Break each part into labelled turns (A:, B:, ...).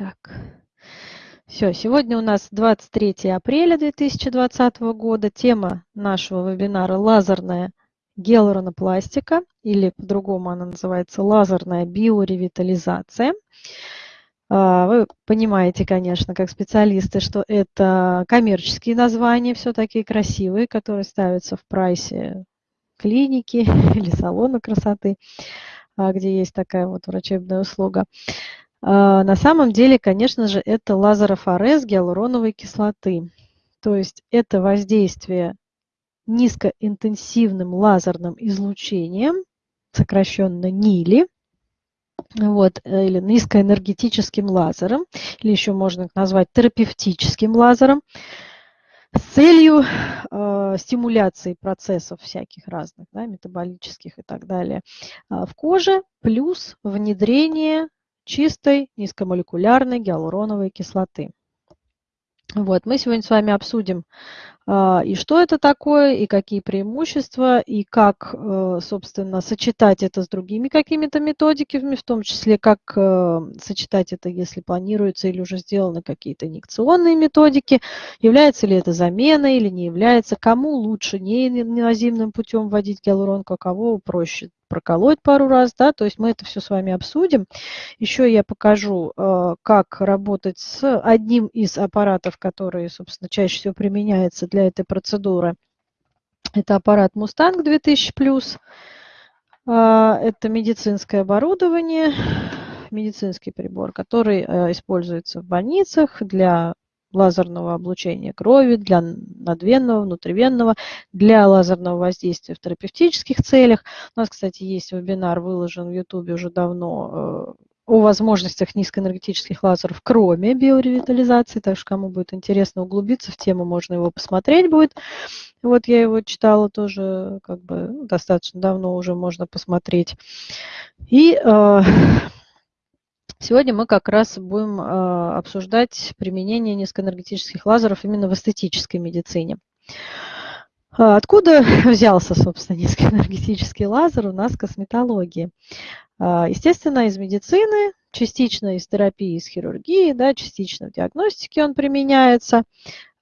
A: Так. Все, сегодня у нас 23 апреля 2020 года. Тема нашего вебинара «Лазерная гиалуронопластика» или по-другому она называется «Лазерная биоревитализация». А, вы понимаете, конечно, как специалисты, что это коммерческие названия, все такие красивые, которые ставятся в прайсе клиники или салона красоты, а, где есть такая вот врачебная услуга. А, на самом деле, конечно же, это лазерофорез гиалуроновой кислоты. То есть это воздействие низкоинтенсивным лазерным излучением, сокращенно НИЛИ, вот, э, или низкоэнергетическим лазером, или еще можно назвать терапевтическим лазером, с целью э, стимуляции процессов всяких разных, да, метаболических и так далее, э, в коже, плюс внедрение чистой низкомолекулярной гиалуроновой кислоты. Вот, мы сегодня с вами обсудим, и что это такое, и какие преимущества, и как, э, собственно, сочетать это с другими какими-то методиками, в том числе, как э, сочетать это, если планируется или уже сделаны какие-то инъекционные методики, является ли это заменой или не является, кому лучше неинвазивным путем вводить гиалуронку, а кого проще проколоть пару раз, да, то есть мы это все с вами обсудим. Еще я покажу, э, как работать с одним из аппаратов, который, собственно, чаще всего применяется для этой процедуры. Это аппарат Mustang 2000+. Э, это медицинское оборудование, медицинский прибор, который э, используется в больницах для лазерного облучения крови, для надвенного, внутривенного, для лазерного воздействия в терапевтических целях. У нас, кстати, есть вебинар, выложен в YouTube уже давно, э, о возможностях низкоэнергетических лазеров, кроме биоревитализации. Так что, кому будет интересно углубиться в тему, можно его посмотреть будет. Вот я его читала тоже, как бы достаточно давно уже можно посмотреть. И э, Сегодня мы как раз будем а, обсуждать применение низкоэнергетических лазеров именно в эстетической медицине. А, откуда взялся, собственно, низкоэнергетический лазер у нас в косметологии? А, естественно, из медицины, частично из терапии, из хирургии, да, частично в диагностике он применяется.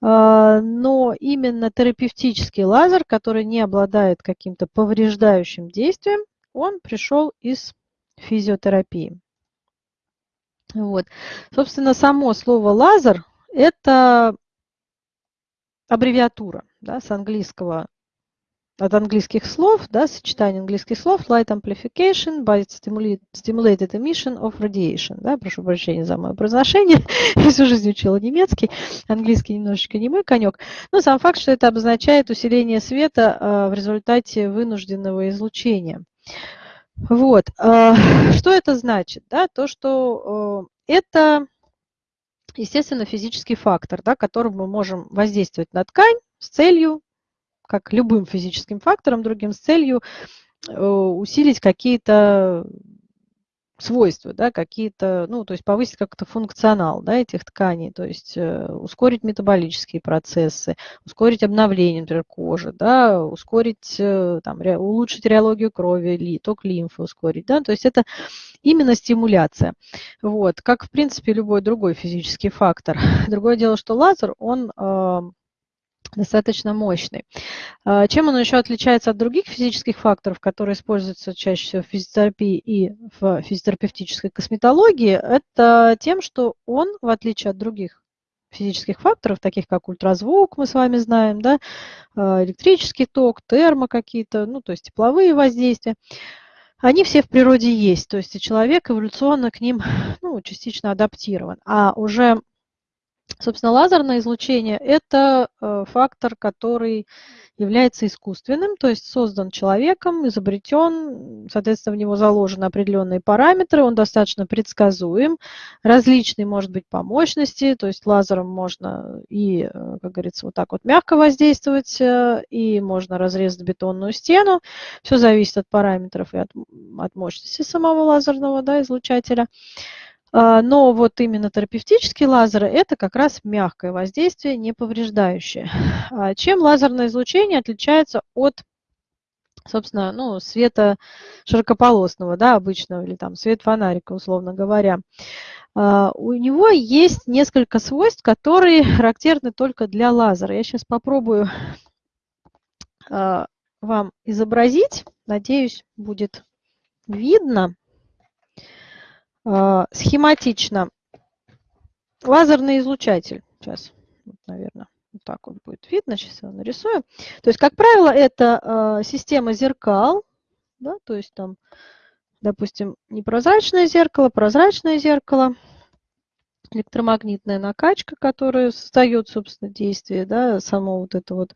A: Но именно терапевтический лазер, который не обладает каким-то повреждающим действием, он пришел из физиотерапии. Вот. Собственно, само слово лазер – это аббревиатура да, с английского, от английских слов, да, сочетание английских слов light amplification by stimulated emission of radiation. Да, прошу прощения за мое произношение, я всю жизнь учила немецкий, английский немножечко не мой конек. Но сам факт, что это обозначает усиление света а, в результате вынужденного излучения. Вот. А, что это значит? Да? То, что э, это, естественно, физический фактор, да, которым мы можем воздействовать на ткань с целью, как любым физическим фактором, другим с целью э, усилить какие-то свойства, да, какие-то, ну, то есть повысить как-то функционал да, этих тканей, то есть э, ускорить метаболические процессы, ускорить обновление, например, кожи, да, ускорить, э, там, ре, улучшить реологию крови, ли, ток лимфы ускорить, да, то есть это именно стимуляция, вот, как, в принципе, любой другой физический фактор. Другое дело, что лазер, он э, достаточно мощный. А, чем он еще отличается от других физических факторов, которые используются чаще всего в физиотерапии и в физиотерапевтической косметологии, это тем, что он, в отличие от других физических факторов, таких как ультразвук, мы с вами знаем, да, а, электрический ток, термо какие-то, ну, то есть тепловые воздействия, они все в природе есть, то есть человек эволюционно к ним ну, частично адаптирован. А уже Собственно, лазерное излучение – это э, фактор, который является искусственным, то есть создан человеком, изобретен, соответственно, в него заложены определенные параметры, он достаточно предсказуем, различный может быть по мощности, то есть лазером можно и, э, как говорится, вот так вот мягко воздействовать, э, и можно разрезать бетонную стену, все зависит от параметров и от, от мощности самого лазерного да, излучателя. А, но вот именно терапевтические лазеры – это как раз мягкое воздействие, не повреждающее. А чем лазерное излучение отличается от собственно, ну, света широкополосного, да, обычного, или там свет фонарика, условно говоря. А, у него есть несколько свойств, которые характерны только для лазера. Я сейчас попробую вам изобразить. Надеюсь, будет видно схематично. Лазерный излучатель. Сейчас, наверное, вот так вот будет видно. Сейчас я нарисую. То есть, как правило, это система зеркал. Да, то есть там, допустим, непрозрачное зеркало, прозрачное зеркало – электромагнитная накачка, которая создает, собственно, действие, да, само вот это вот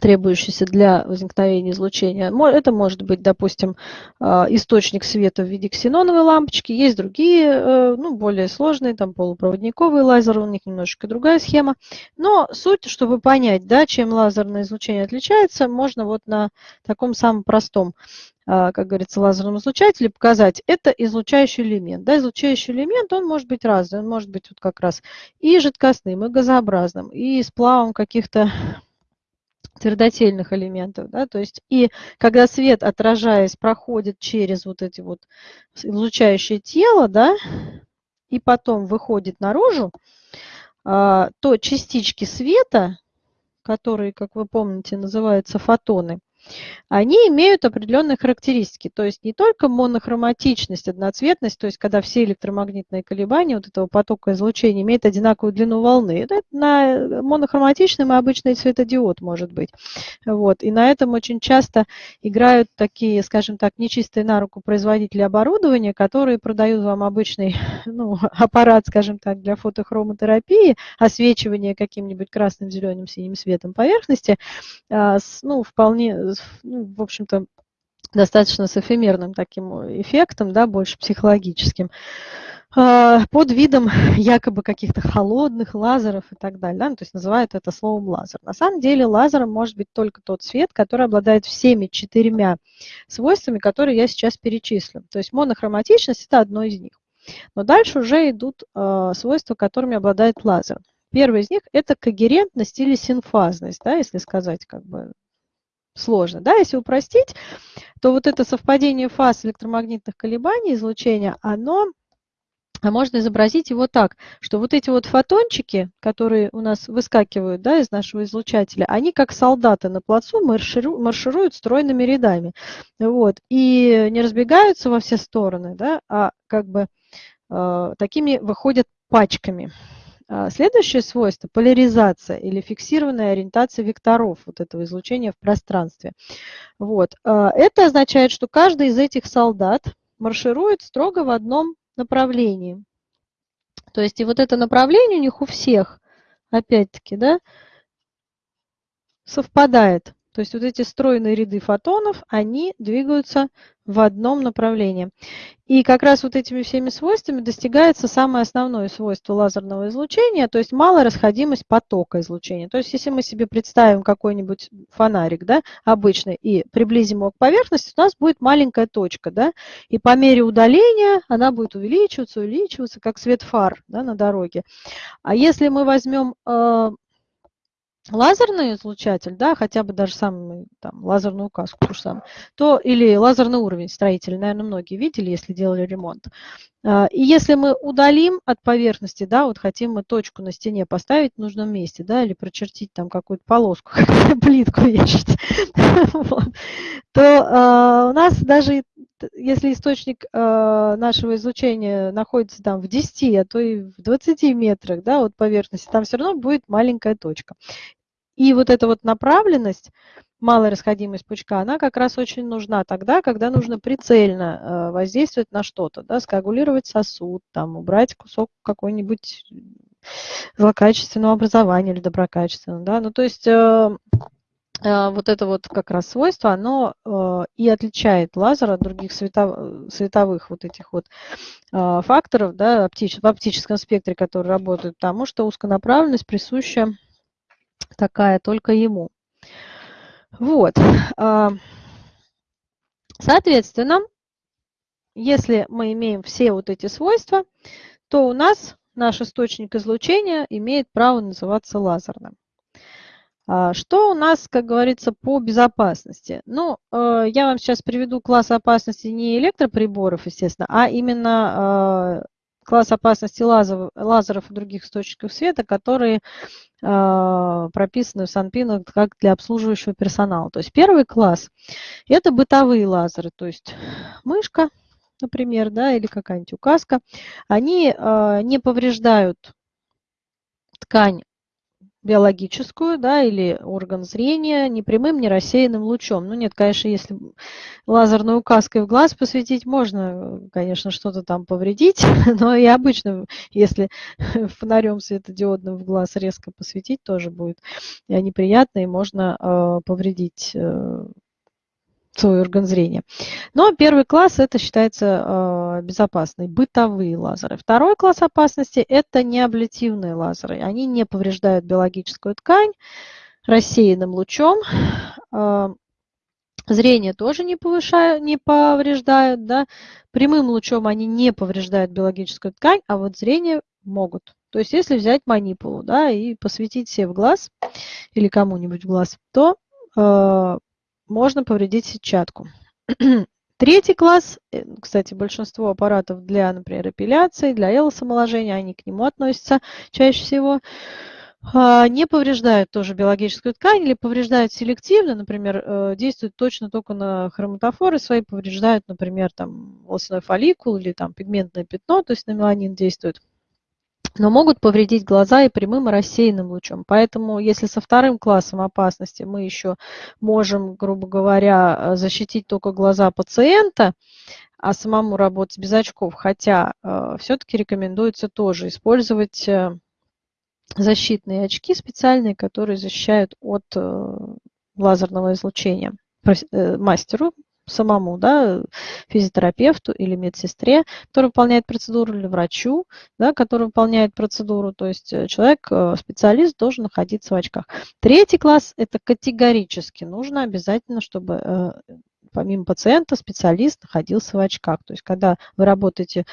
A: требующееся для возникновения излучения. Это может быть, допустим, э, источник света в виде ксеноновой лампочки. Есть другие, э, ну, более сложные, там полупроводниковые лазеры, у них немножечко другая схема. Но суть, чтобы понять, да, чем лазерное излучение отличается, можно вот на таком самом простом а, как говорится, лазерном излучателе, показать, это излучающий элемент. Да, излучающий элемент, он может быть разный, он может быть вот как раз и жидкостным, и газообразным, и сплавом каких-то твердотельных элементов. Да, то есть и когда свет, отражаясь, проходит через вот эти вот излучающие тело, да, и потом выходит наружу, а, то частички света, которые, как вы помните, называются фотоны, они имеют определенные характеристики. То есть не только монохроматичность, одноцветность, то есть когда все электромагнитные колебания вот этого потока излучения имеют одинаковую длину волны. Это на монохроматичном и обычный светодиод может быть. Вот. И на этом очень часто играют такие, скажем так, нечистые на руку производители оборудования, которые продают вам обычный ну, аппарат, скажем так, для фотохромотерапии, освечивания каким-нибудь красным, зеленым, синим светом поверхности, а, ну, вполне ну, в общем-то, достаточно с эфемерным таким эффектом, да, больше психологическим, а, под видом якобы каких-то холодных лазеров и так далее. Да? Ну, то есть называют это словом лазер. На самом деле лазером может быть только тот свет, который обладает всеми четырьмя свойствами, которые я сейчас перечислю. То есть монохроматичность – это одно из них. Но дальше уже идут э, свойства, которыми обладает лазер. Первый из них – это когерентность или синфазность, да, если сказать как бы сложно. Да? Если упростить, то вот это совпадение фаз электромагнитных колебаний излучения, оно а можно изобразить его так, что вот эти вот фотончики, которые у нас выскакивают да, из нашего излучателя, они как солдаты на плацу маршируют, маршируют стройными рядами. Вот, и не разбегаются во все стороны, да, а как бы э, такими выходят пачками. А, следующее свойство – поляризация или фиксированная ориентация векторов вот этого излучения в пространстве. Вот. А, это означает, что каждый из этих солдат марширует строго в одном направлении. То есть и вот это направление у них у всех, опять-таки, да, совпадает. То есть вот эти стройные ряды фотонов, они двигаются в одном направлении. И как раз вот этими всеми свойствами достигается самое основное свойство лазерного излучения, то есть малая расходимость потока излучения. То есть если мы себе представим какой-нибудь фонарик да, обычный и приблизим его к поверхности, у нас будет маленькая точка. Да, и по мере удаления она будет увеличиваться, увеличиваться, как свет фар да, на дороге. А если мы возьмем э, лазерный излучатель, да, хотя бы даже самый там, лазерную указку, то, же то или лазерный уровень строителя, наверное, многие видели, если делали ремонт. А, и если мы удалим от поверхности, да, вот хотим мы точку на стене поставить в нужном месте, да, или прочертить там какую-то полоску, плитку вешать, то а, у нас даже если источник э, нашего излучения находится там в 10, а то и в 20 метрах да, от поверхности, там все равно будет маленькая точка. И вот эта вот направленность, малая расходимость пучка, она как раз очень нужна тогда, когда нужно прицельно э, воздействовать на что-то, да, скоагулировать сосуд, там, убрать кусок какой-нибудь злокачественного образования или доброкачественного. Да? Ну, то есть э, Э, вот это вот как раз свойство, оно и отличает лазер от других световых, световых вот этих вот факторов да, оптич, в оптическом спектре, которые работают, потому что узконаправленность присуща такая только ему. Вот. Соответственно, если мы имеем все вот эти свойства, то у нас наш источник излучения имеет право называться лазерным. А что у нас, как говорится, по безопасности? Ну, э, я вам сейчас приведу класс опасности не электроприборов, естественно, а именно класс опасности лазеров, лазеров и других источников света, которые э, прописаны в Санпинах как для обслуживающего персонала. То есть первый класс – это бытовые лазеры, то есть мышка, например, да, или какая-нибудь указка. Они не повреждают ткань биологическую, да, или орган зрения ни прямым, ни рассеянным лучом. Ну нет, конечно, если лазерной указкой в глаз посветить, можно, конечно, что-то там повредить, но и обычно, если фонарем светодиодным в глаз резко посветить, тоже будет неприятно, и можно э, повредить э, свой орган зрения. Но первый класс это считается э, безопасный, бытовые лазеры. Второй класс опасности это неаблитивные лазеры. Они не повреждают биологическую ткань рассеянным лучом. Э, зрение тоже не, повышают, не повреждают. Да? Прямым лучом они не повреждают биологическую ткань, а вот зрение могут. То есть если взять манипулу да, и посветить себе в глаз или кому-нибудь в глаз, то э, можно повредить сетчатку. Третий класс, э, кстати, большинство аппаратов для, например, эпиляции, для элосомоложения, они к нему относятся чаще всего, а, не повреждают тоже биологическую ткань или повреждают селективно, например, э, действуют точно только на хроматофоры свои, повреждают, например, там волосной фолликул или там пигментное пятно, то есть на меланин действуют но могут повредить глаза и прямым и рассеянным лучом. Поэтому если со вторым классом опасности мы еще можем, грубо говоря, э, защитить только глаза пациента, а самому работать без очков, хотя э, все-таки рекомендуется тоже использовать э, защитные очки специальные, которые защищают от э, лазерного излучения э, мастеру самому, да, физиотерапевту или медсестре, который выполняет процедуру, или врачу, да, который выполняет процедуру. То есть э, человек, э, специалист должен находиться в очках. Третий класс – это категорически нужно обязательно, чтобы э, помимо пациента специалист находился в очках. То есть когда вы работаете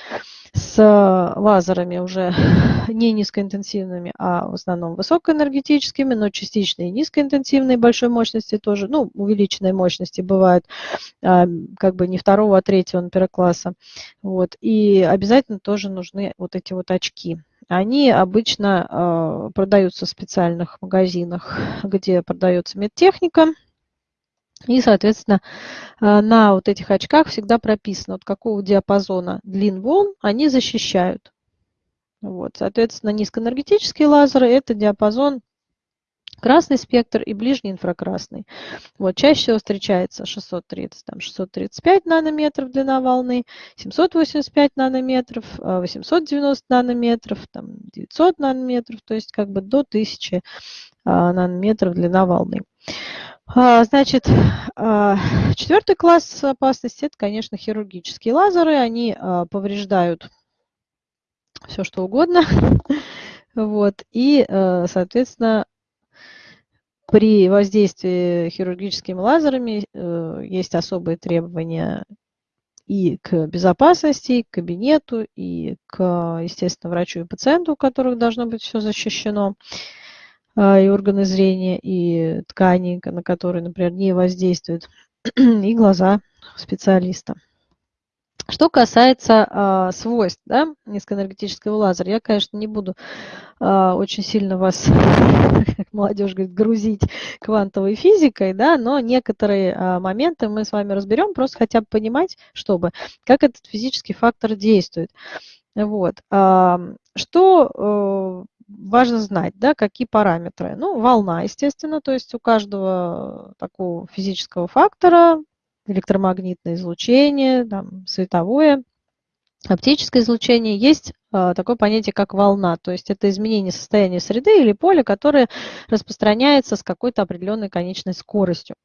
A: с лазерами уже не низкоинтенсивными, а в основном высокоэнергетическими, но частично и низкоинтенсивные большой мощности тоже, ну, увеличенной мощности бывают а, как бы не второго, а третьего амперокласса. Вот. И обязательно тоже нужны вот эти вот очки. Они обычно э, продаются в специальных магазинах, где продается медтехника, и, соответственно, э, на вот этих очках всегда прописано, от какого диапазона длин волн они защищают. Вот, соответственно, низкоэнергетические лазеры – это диапазон красный спектр и ближний инфракрасный. Вот, чаще всего встречается 630, там, 635 нанометров длина волны, 785 нанометров, 890 э, нанометров, там, 900 нанометров, то есть как бы до 1000 э, нанометров длина волны. А, значит, а, четвертый класс опасности – это, конечно, хирургические лазеры. Они а, повреждают все, что угодно. Вот. И, соответственно, при воздействии хирургическими лазерами э, есть особые требования и к безопасности, и к кабинету, и к, естественно, врачу и пациенту, у которых должно быть все защищено. А, и органы зрения, и ткани, на которые, например, не воздействуют, и глаза специалиста. Что касается э, свойств да, низкоэнергетического лазера, я, конечно, не буду э, очень сильно вас, как молодежь говорит, грузить квантовой физикой, да, но некоторые э, моменты мы с вами разберем, просто хотя бы понимать, чтобы, как этот физический фактор действует. Вот. Что важно знать, да, какие параметры. Ну, волна, естественно, то есть у каждого такого физического фактора электромагнитное излучение, там, световое, оптическое излучение, есть э, такое понятие, как волна. То есть это изменение состояния среды или поля, которое распространяется с какой-то определенной конечной скоростью.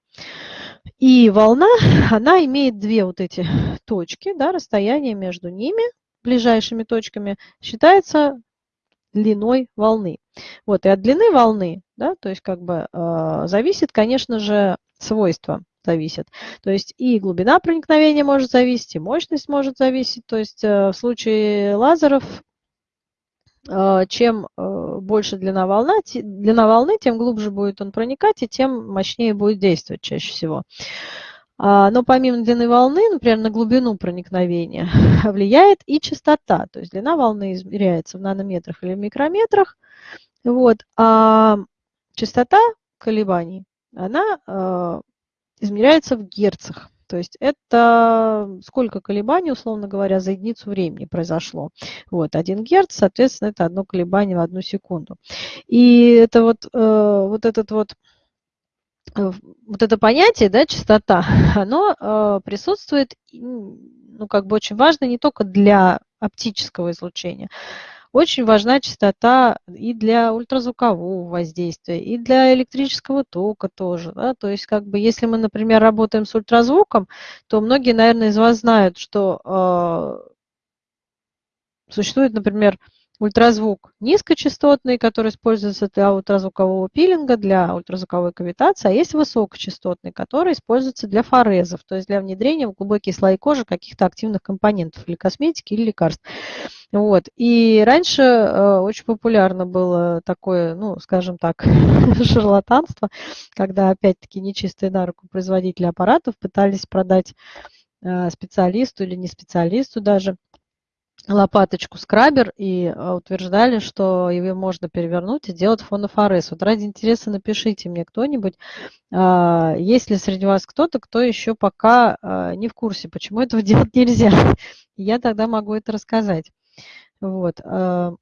A: И волна, она имеет две вот эти точки, да, расстояние между ними, ближайшими точками, считается длиной волны. Вот, и от длины волны, да, то есть как бы э, зависит, конечно же, свойства зависит. То есть и глубина проникновения может зависеть, и мощность может зависеть. То есть э, в случае лазеров э, чем э, больше длина, волна, длина волны, тем глубже будет он проникать, и тем мощнее будет действовать чаще всего. Но помимо длины волны, например, на глубину проникновения влияет и частота. То есть длина волны измеряется в нанометрах или микрометрах. Вот, а частота колебаний, она э, измеряется в герцах. То есть это сколько колебаний, условно говоря, за единицу времени произошло. Вот, 1 Герц, соответственно, это одно колебание в одну секунду. И это вот, э, вот этот вот вот это понятие, да, частота, оно э, присутствует, ну, как бы очень важно не только для оптического излучения, очень важна частота и для ультразвукового воздействия, и для электрического тока тоже. Да? То есть, как бы, если мы, например, работаем с ультразвуком, то многие, наверное, из вас знают, что э, существует, например, ультразвук низкочастотный, который используется для ультразвукового пилинга, для ультразвуковой кавитации, а есть высокочастотный, который используется для форезов, то есть для внедрения в глубокие слои кожи каких-то активных компонентов или косметики, или лекарств. Вот. И раньше э, очень популярно было такое, ну, скажем так, шарлатанство, когда, опять-таки, нечистые на руку производители аппаратов пытались продать э, специалисту или не специалисту даже лопаточку скрабер и э, утверждали, что ее можно перевернуть и сделать фонофорез. Вот ради интереса напишите мне кто-нибудь, а, есть ли среди вас кто-то, кто еще пока а, не в курсе, почему этого делать нельзя. Я тогда могу это рассказать. Вот. А,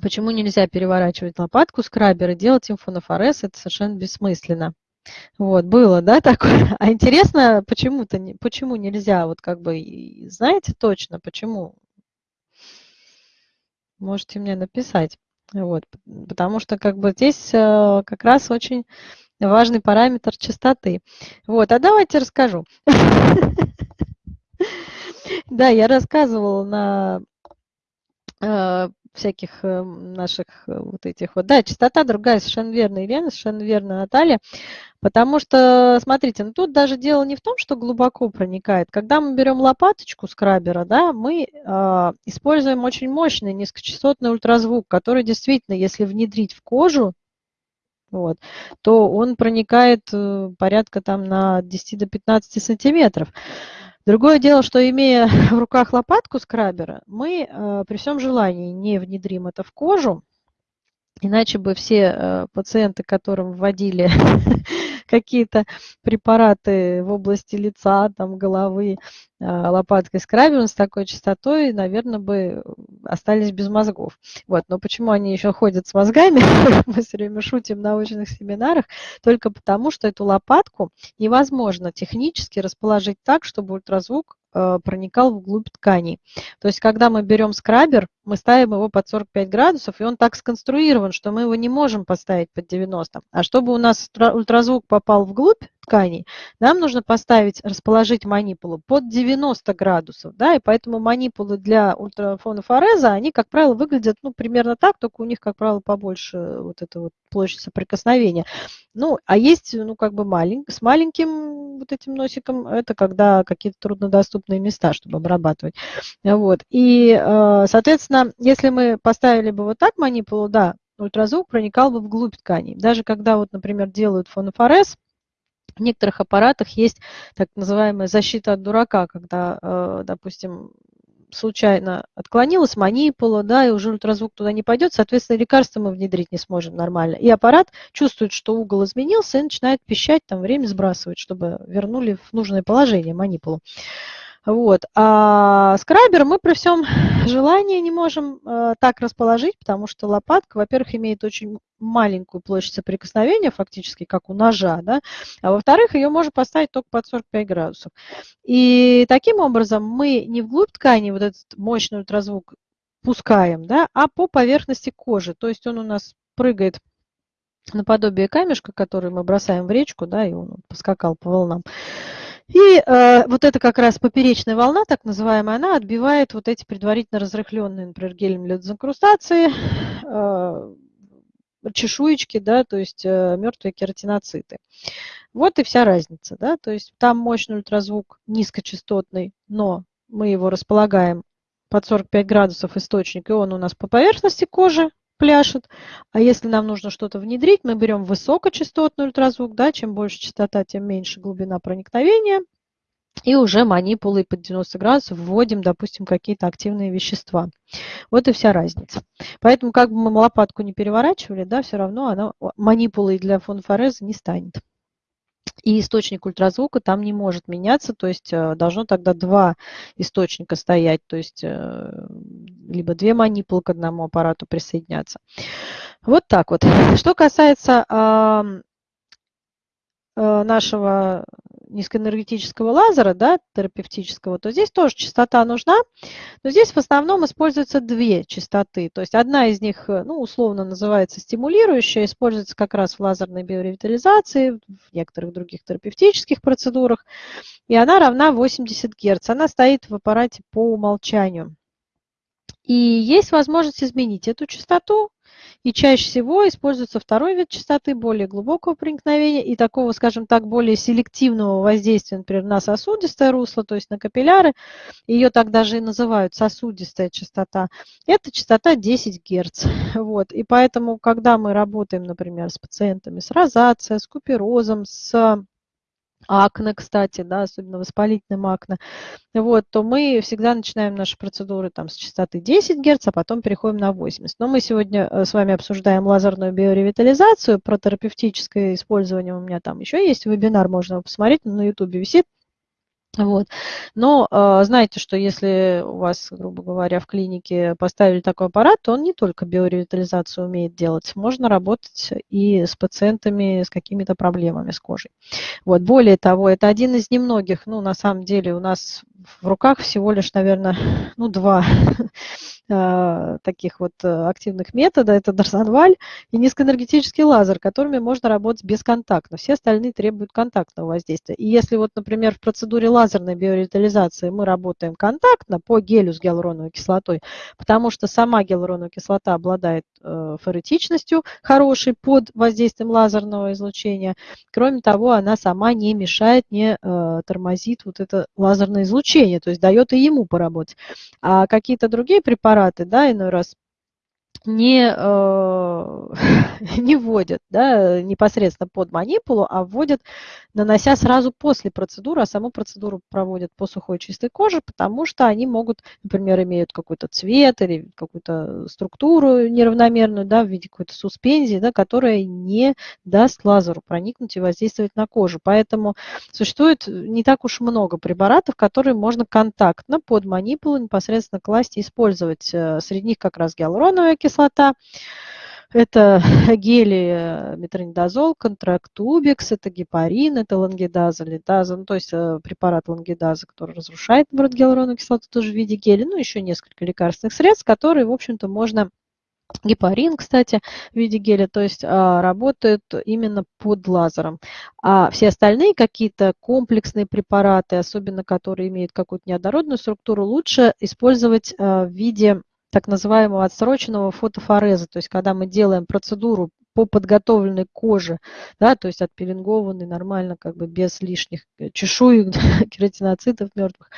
A: почему нельзя переворачивать лопатку скрабер и делать им фонофорез, это совершенно бессмысленно. Вот, было, да, такое. А интересно, почему-то, почему нельзя, вот как бы, знаете точно, почему? Можете мне написать. Вот, потому что как бы здесь э, как раз очень важный параметр частоты. Вот, а давайте расскажу. Да, я рассказывала на э, всяких э, наших вот этих вот. Да, частота другая, совершенно верно, Елена, совершенно верно, Наталья. Потому что, смотрите, ну тут даже дело не в том, что глубоко проникает. Когда мы берем лопаточку скрабера, да, мы э, используем очень мощный низкочастотный ультразвук, который действительно, если внедрить в кожу, вот, то он проникает э, порядка там на 10 до 15 сантиметров. Другое дело, что имея в руках лопатку скрабера, мы э, при всем желании не внедрим это в кожу, Иначе бы все э, пациенты, которым вводили какие-то препараты в области лица, там, головы, э, лопаткой скрабиум с такой частотой, наверное, бы остались без мозгов. Вот. Но почему они еще ходят с мозгами, мы все время шутим в научных семинарах, только потому, что эту лопатку невозможно технически расположить так, чтобы ультразвук Э, проникал вглубь тканей. То есть, когда мы берем скрабер, мы ставим его под 45 градусов, и он так сконструирован, что мы его не можем поставить под 90. А чтобы у нас ультразвук попал вглубь тканей, нам нужно поставить, расположить манипулу под 90 градусов. Да, и поэтому манипулы для ультрафонофореза, они, как правило, выглядят ну, примерно так, только у них, как правило, побольше вот эта вот площадь соприкосновения. Ну, а есть, ну, как бы малень, с маленьким вот этим носиком, это когда какие-то труднодоступные места, чтобы обрабатывать. Вот. И, э, соответственно, если мы поставили бы вот так манипулу, да, ультразвук проникал бы вглубь тканей. Даже когда, вот, например, делают фонофорез, в некоторых аппаратах есть так называемая защита от дурака, когда, э, допустим, случайно отклонилась манипула, да, и уже ультразвук туда не пойдет, соответственно, лекарство мы внедрить не сможем нормально. И аппарат чувствует, что угол изменился, и начинает пищать, там время сбрасывать, чтобы вернули в нужное положение манипулу. Вот. А скрабер мы при всем желании не можем э, так расположить, потому что лопатка, во-первых, имеет очень маленькую площадь соприкосновения, фактически, как у ножа, да, а во-вторых, ее можно поставить только под 45 градусов. И таким образом мы не вглубь ткани вот этот мощный ультразвук пускаем, да, а по поверхности кожи. То есть он у нас прыгает наподобие камешка, который мы бросаем в речку, да, и он поскакал по волнам. И э, вот эта как раз поперечная волна, так называемая, она отбивает вот эти предварительно разрыхленные, например, гелем для дезинкрустации, э, чешуечки, да, то есть э, мертвые кератиноциты. Вот и вся разница, да, то есть там мощный ультразвук низкочастотный, но мы его располагаем под 45 градусов источник, и он у нас по поверхности кожи пляшет. А если нам нужно что-то внедрить, мы берем высокочастотный ультразвук, да, чем больше частота, тем меньше глубина проникновения. И уже манипулой под 90 градусов вводим, допустим, какие-то активные вещества. Вот и вся разница. Поэтому, как бы мы лопатку не переворачивали, да, все равно она манипулой для фонфореза не станет. И источник ультразвука там не может меняться, то есть э, должно тогда два источника стоять, то есть э, либо две манипулы к одному аппарату присоединяться. Вот так вот. Что касается э, нашего низкоэнергетического лазера, да, терапевтического, то здесь тоже частота нужна, но здесь в основном используются две частоты. То есть одна из них, э, ну, условно называется стимулирующая, используется как раз в лазерной биоревитализации, в некоторых других терапевтических процедурах, и она равна 80 Гц. Она стоит в аппарате по умолчанию. И есть возможность изменить эту частоту, и чаще всего используется второй вид частоты, более глубокого проникновения и такого, скажем так, более селективного воздействия, например, на сосудистое русло, то есть на капилляры. Ее так даже и называют сосудистая частота. Это частота 10 Гц. Вот. И поэтому, когда мы работаем, например, с пациентами с розацией, с куперозом, с акне, кстати, да, особенно воспалительным акне, вот, то мы всегда начинаем наши процедуры там с частоты 10 Гц, а потом переходим на 80. Но мы сегодня э, с вами обсуждаем лазерную биоревитализацию, про терапевтическое использование у меня там еще есть вебинар, можно посмотреть, на YouTube висит, вот. Но э, знаете, что если у вас, грубо говоря, в клинике поставили такой аппарат, то он не только биоревитализацию умеет делать, можно работать и с пациентами с какими-то проблемами с кожей. Вот. Более того, это один из немногих, ну, на самом деле, у нас в руках всего лишь, наверное, ну, два Э, таких вот э, активных метода. Это Дарсанваль и низкоэнергетический лазер, которыми можно работать бесконтактно. Все остальные требуют контактного воздействия. И если вот, например, в процедуре лазерной биоревитализации мы работаем контактно по гелю с гиалуроновой кислотой, потому что сама гиалуроновая кислота обладает э, феретичностью хорошей под воздействием лазерного излучения. Кроме того, она сама не мешает, не тормозит вот это лазерное излучение, то есть дает и ему поработать. А какие-то другие препараты, да, иной раз не, э, не вводят да, непосредственно под манипулу, а вводят, нанося сразу после процедуры, а саму процедуру проводят по сухой чистой коже, потому что они могут, например, имеют какой-то цвет или какую-то структуру неравномерную да, в виде какой-то суспензии, да, которая не даст лазеру проникнуть и воздействовать на кожу. Поэтому существует не так уж много препаратов, которые можно контактно под манипулу непосредственно класть и использовать. Э, среди них как раз гиалуроновая кислота, кислота. Это гели э, метронидазол, контрактубикс, это гепарин, это лангидаза, литаза, ну, то есть э, препарат лангидаза, который разрушает, наоборот, гиалуроновую кислоту тоже в виде геля, ну, еще несколько лекарственных средств, которые, в общем-то, можно Гепарин, кстати, в виде геля, то есть а, работают именно под лазером. А все остальные какие-то комплексные препараты, особенно которые имеют какую-то неоднородную структуру, лучше использовать а, в виде так называемого отсроченного фотофореза, то есть когда мы делаем процедуру по подготовленной коже, да, то есть отпеленгованной нормально, как бы без лишних э, чешуек, кератиноцитов мертвых,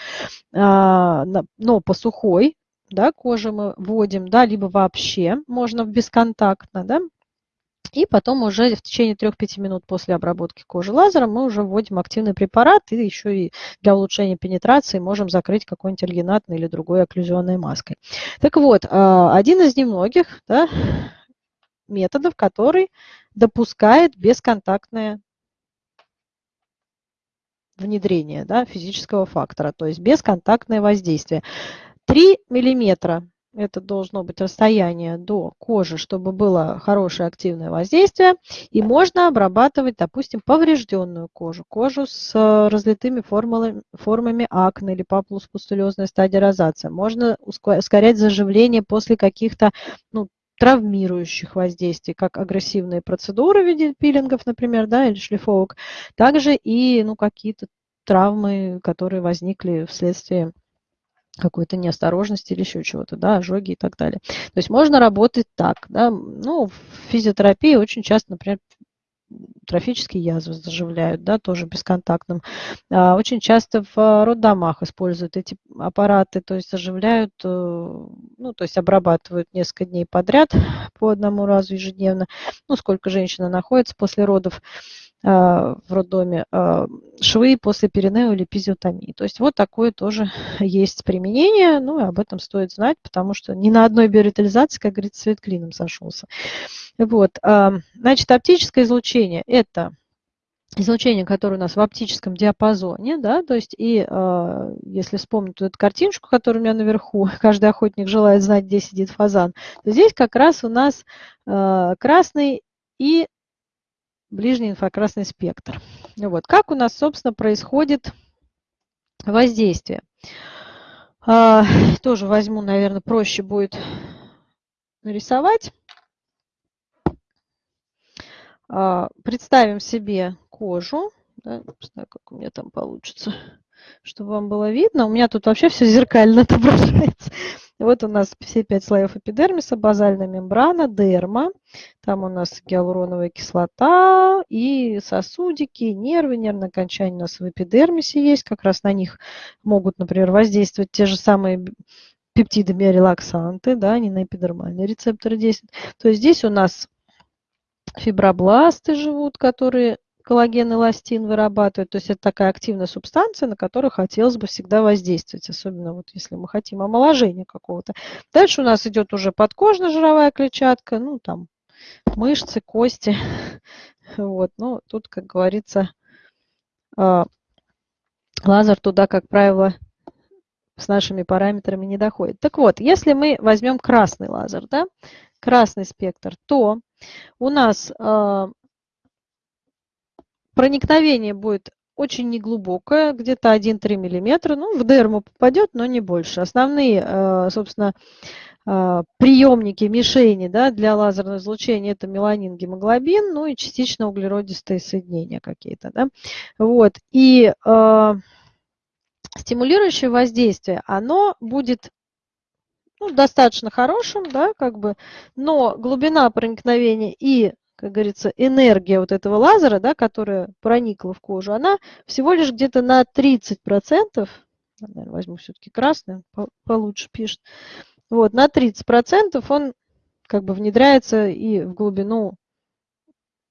A: а, но по сухой, да, коже мы вводим, да, либо вообще можно бесконтактно, да, и потом уже в течение 3-5 минут после обработки кожи лазером мы уже вводим активный препарат и еще и для улучшения пенетрации можем закрыть какой-нибудь альгинатной или другой окклюзионной маской. Так вот, а, один из немногих да, методов, который допускает бесконтактное внедрение да, физического фактора, то есть бесконтактное воздействие. 3 миллиметра это должно быть расстояние до кожи, чтобы было хорошее активное воздействие. И можно обрабатывать, допустим, поврежденную кожу, кожу с э, разлитыми формами, формами акне или папулус-пустулезная стадия розация. Можно ускорять заживление после каких-то ну, травмирующих воздействий, как агрессивные процедуры в виде пилингов, например, да, или шлифовок, также и ну, какие-то травмы, которые возникли вследствие какой-то неосторожности или еще чего-то, да, ожоги и так далее. То есть можно работать так, да, ну, в физиотерапии очень часто, например, трофические язвы заживляют, да, тоже бесконтактным. А, очень часто в роддомах используют эти аппараты, то есть заживляют, э, ну, то есть обрабатывают несколько дней подряд по одному разу ежедневно, ну, сколько женщина находится после родов в роддоме, а, швы после перинео или эпизиотомии. То есть вот такое тоже есть применение, ну и об этом стоит знать, потому что ни на одной биоритализации, как говорится, свет клином сошелся. Вот, значит, оптическое излучение – это излучение, которое у нас в оптическом диапазоне, да, то есть и э, если вспомнить эту картиночку, которая у меня наверху, каждый охотник желает знать, где сидит фазан, то здесь как раз у нас э, красный и ближний инфракрасный спектр. Вот. Как у нас, собственно, происходит воздействие? Э, тоже возьму, наверное, проще будет нарисовать. А, представим себе кожу. Да, не знаю, как у меня там получится, чтобы вам было видно. У меня тут вообще все зеркально отображается. Вот у нас все пять слоев эпидермиса, базальная мембрана, дерма. Там у нас гиалуроновая кислота и сосудики, нервы, нервное окончание у нас в эпидермисе есть. Как раз на них могут, например, воздействовать те же самые пептиды биорелаксанты, да, они на эпидермальные рецепторы действуют. То есть здесь у нас фибробласты живут, которые коллаген и эластин вырабатывают. То есть это такая активная субстанция, на которую хотелось бы всегда воздействовать, особенно вот если мы хотим омоложения какого-то. Дальше у нас идет уже подкожно-жировая клетчатка, ну там мышцы, кости. Вот, ну тут, как говорится, а, лазер туда, как правило, с нашими параметрами не доходит. Так вот, если мы возьмем красный лазер, да, красный спектр, то у нас э, проникновение будет очень неглубокое, где-то 1-3 мм. Ну, в дерму попадет, но не больше. Основные, э, собственно, э, приемники, мишени да, для лазерного излучения это меланин, гемоглобин, ну и частично углеродистые соединения какие-то. Да. Вот. И э, стимулирующее воздействие, оно будет ну, достаточно хорошим, да, как бы, но глубина проникновения и, как говорится, энергия вот этого лазера, да, которая проникла в кожу, она всего лишь где-то на 30%, наверное, возьму все-таки красный, получше пишет, вот, на 30% он как бы внедряется и в глубину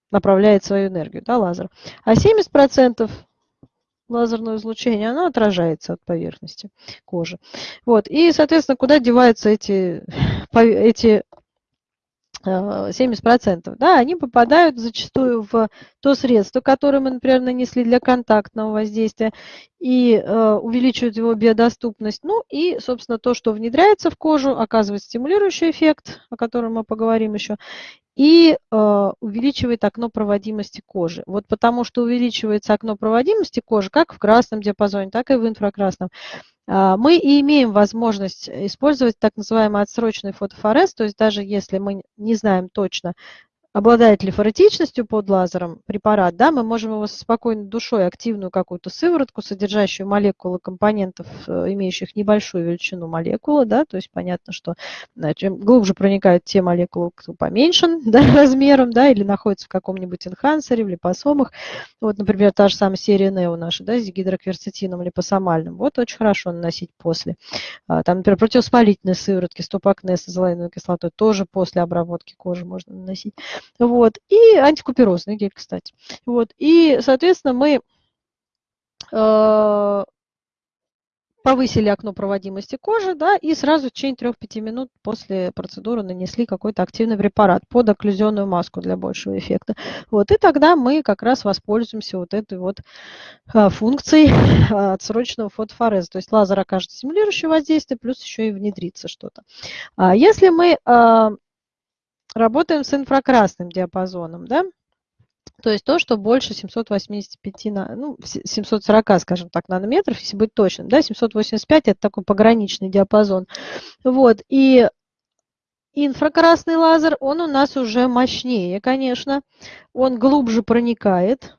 A: направляет свою энергию, да, лазер. А 70% лазерное излучение, оно отражается от поверхности кожи. Вот. И, соответственно, куда деваются эти, эти 70%, э, да, они попадают зачастую в то средство, которое мы, например, нанесли для контактного воздействия и э, увеличивают его биодоступность. Ну и, собственно, то, что внедряется в кожу, оказывает стимулирующий эффект, о котором мы поговорим еще, и э, увеличивает окно проводимости кожи. Вот потому что увеличивается окно проводимости кожи как в красном диапазоне, так и в инфракрасном. Э, мы и имеем возможность использовать так называемый отсрочный фотофорез, то есть даже если мы не знаем точно, обладает ли форетичностью под лазером препарат, да, мы можем его со спокойной душой, активную какую-то сыворотку, содержащую молекулы компонентов, э, имеющих небольшую величину молекулы, да, то есть понятно, что да, чем глубже проникают те молекулы, кто поменьше да, размером, да, или находится в каком-нибудь энхансере, в липосомах, вот, например, та же самая серия Нео наша, да, с гидрокверцетином липосомальным, вот очень хорошо наносить после. А, там, например, противовоспалительные сыворотки, стопакне с азолаиновой кислотой тоже после обработки кожи можно наносить. Вот. И антикуперозный гель, кстати. Вот. И, соответственно, мы э, повысили окно проводимости кожи, да, и сразу в течение 3-5 минут после процедуры нанесли какой-то активный препарат под окклюзионную маску для большего эффекта. Вот, и тогда мы как раз воспользуемся вот этой вот а, функцией а, отсроченного фотофореза. То есть лазер окажет стимулирующее воздействие, плюс еще и внедрится что-то. А если мы работаем с инфракрасным диапазоном, да, то есть то, что больше 785, ну, 740, скажем так, нанометров, если быть точным, да, 785 это такой пограничный диапазон. Вот, и инфракрасный лазер, он у нас уже мощнее, конечно, он глубже проникает,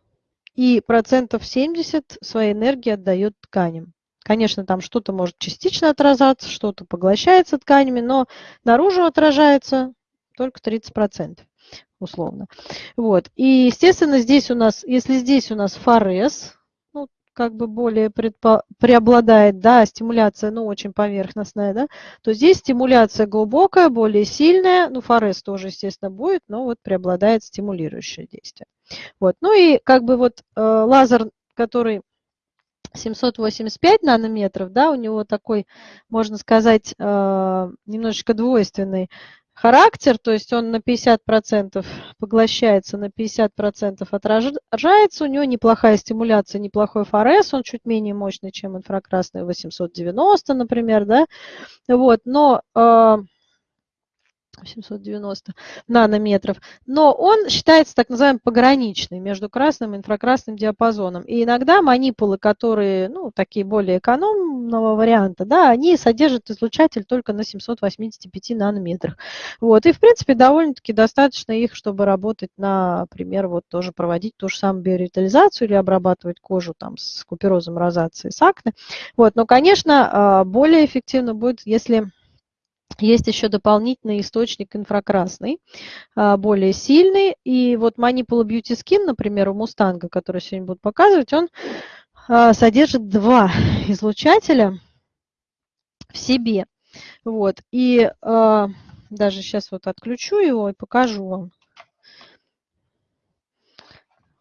A: и процентов 70 своей энергии отдает тканям. Конечно, там что-то может частично отражаться, что-то поглощается тканями, но наружу отражается только 30%. условно. Вот. И, естественно, здесь у нас, если здесь у нас форез, ну, как бы более предпо, преобладает, да, стимуляция, ну, очень поверхностная, да, то здесь стимуляция глубокая, более сильная, ну, форез тоже, естественно, будет, но вот преобладает стимулирующее действие. Вот. Ну и как бы вот э, лазер, который 785 нанометров, да, у него такой, можно сказать, э, немножечко двойственный характер, то есть он на 50% поглощается, на 50% отражается, у него неплохая стимуляция, неплохой ФРС, он чуть менее мощный, чем инфракрасный 890, например, да, вот, но э, 790 нанометров, но он считается так называемым пограничный между красным и инфракрасным диапазоном. И иногда манипулы, которые, ну, такие более экономного варианта, да, они содержат излучатель только на 785 нанометрах. Вот, и, в принципе, довольно-таки достаточно их, чтобы работать, например, вот тоже проводить ту же самую биоревитализацию или обрабатывать кожу там с куперозом, розацией, с акне. Вот, но, конечно, а, более эффективно будет, если есть еще дополнительный источник инфракрасный, а, более сильный. И вот Manipula Beauty Skin, например, у Мустанга, который сегодня буду показывать, он а, содержит два излучателя в себе. Вот. И а, даже сейчас вот отключу его и покажу вам.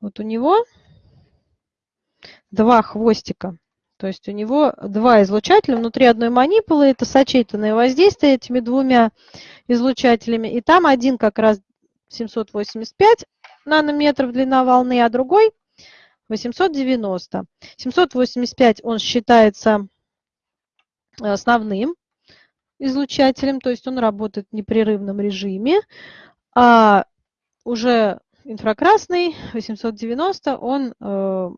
A: Вот у него два хвостика то есть у него два излучателя внутри одной манипулы. Это сочетанное воздействие этими двумя излучателями. И там один как раз 785 нанометров длина волны, а другой 890. 785 он считается основным излучателем, то есть он работает в непрерывном режиме. А уже инфракрасный 890, он э,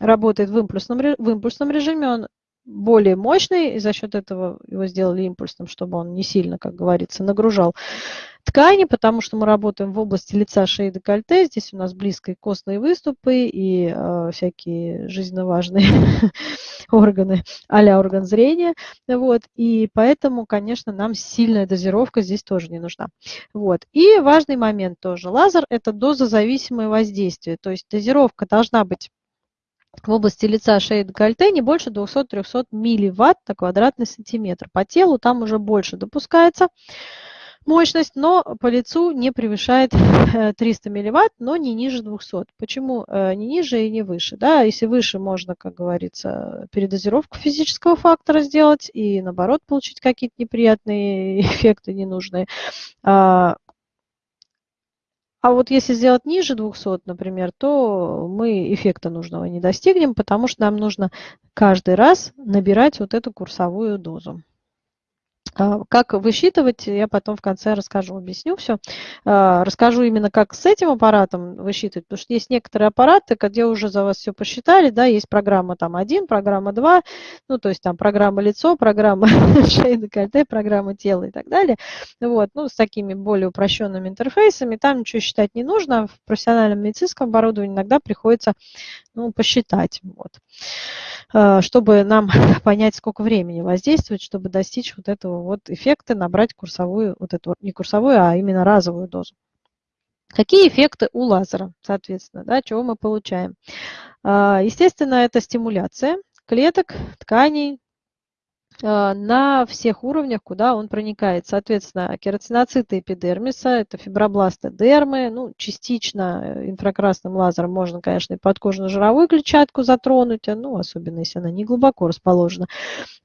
A: работает в импульсном, в импульсном режиме, он более мощный, и за счет этого его сделали импульсным, чтобы он не сильно, как говорится, нагружал ткани, потому что мы работаем в области лица, шеи, декольте. Здесь у нас близко и костные выступы, и э, всякие жизненно важные органы, а орган зрения. Вот, и поэтому, конечно, нам сильная дозировка здесь тоже не нужна. Вот. И важный момент тоже. Лазер – это дозозависимое воздействие, то есть дозировка должна быть в области лица, шеи, декольте не больше 200-300 милливатт на квадратный сантиметр. По телу там уже больше допускается мощность, но по лицу не превышает 300 э, милливатт, но не ниже 200. Почему э, не ниже и не выше? Да, если выше, можно, как говорится, передозировку физического фактора сделать и, наоборот, получить какие-то неприятные эффекты ненужные. А, а вот если сделать ниже 200, например, то мы эффекта нужного не достигнем, потому что нам нужно каждый раз набирать вот эту курсовую дозу. А, как высчитывать, я потом в конце расскажу, объясню все. А, расскажу именно, как с этим аппаратом высчитывать, потому что есть некоторые аппараты, где уже за вас все посчитали, да, есть программа там 1, программа 2, ну, то есть там программа лицо, программа шеи декольте, программа тела и так далее. Вот, ну, с такими более упрощенными интерфейсами, там ничего считать не нужно, в профессиональном медицинском оборудовании иногда приходится, ну, посчитать, вот. Э, чтобы нам понять, сколько времени воздействовать, чтобы достичь вот этого вот эффекта, набрать курсовую, вот эту, не курсовую, а именно разовую дозу. Какие эффекты у лазера, соответственно, да, чего мы получаем? Э, естественно, это стимуляция клеток, тканей, а, на всех уровнях, куда он проникает. Соответственно, кератиноциты эпидермиса, это фибробласты дермы, ну, частично э, инфракрасным лазером можно, конечно, и подкожно-жировую клетчатку затронуть, а, ну, особенно если она не глубоко расположена.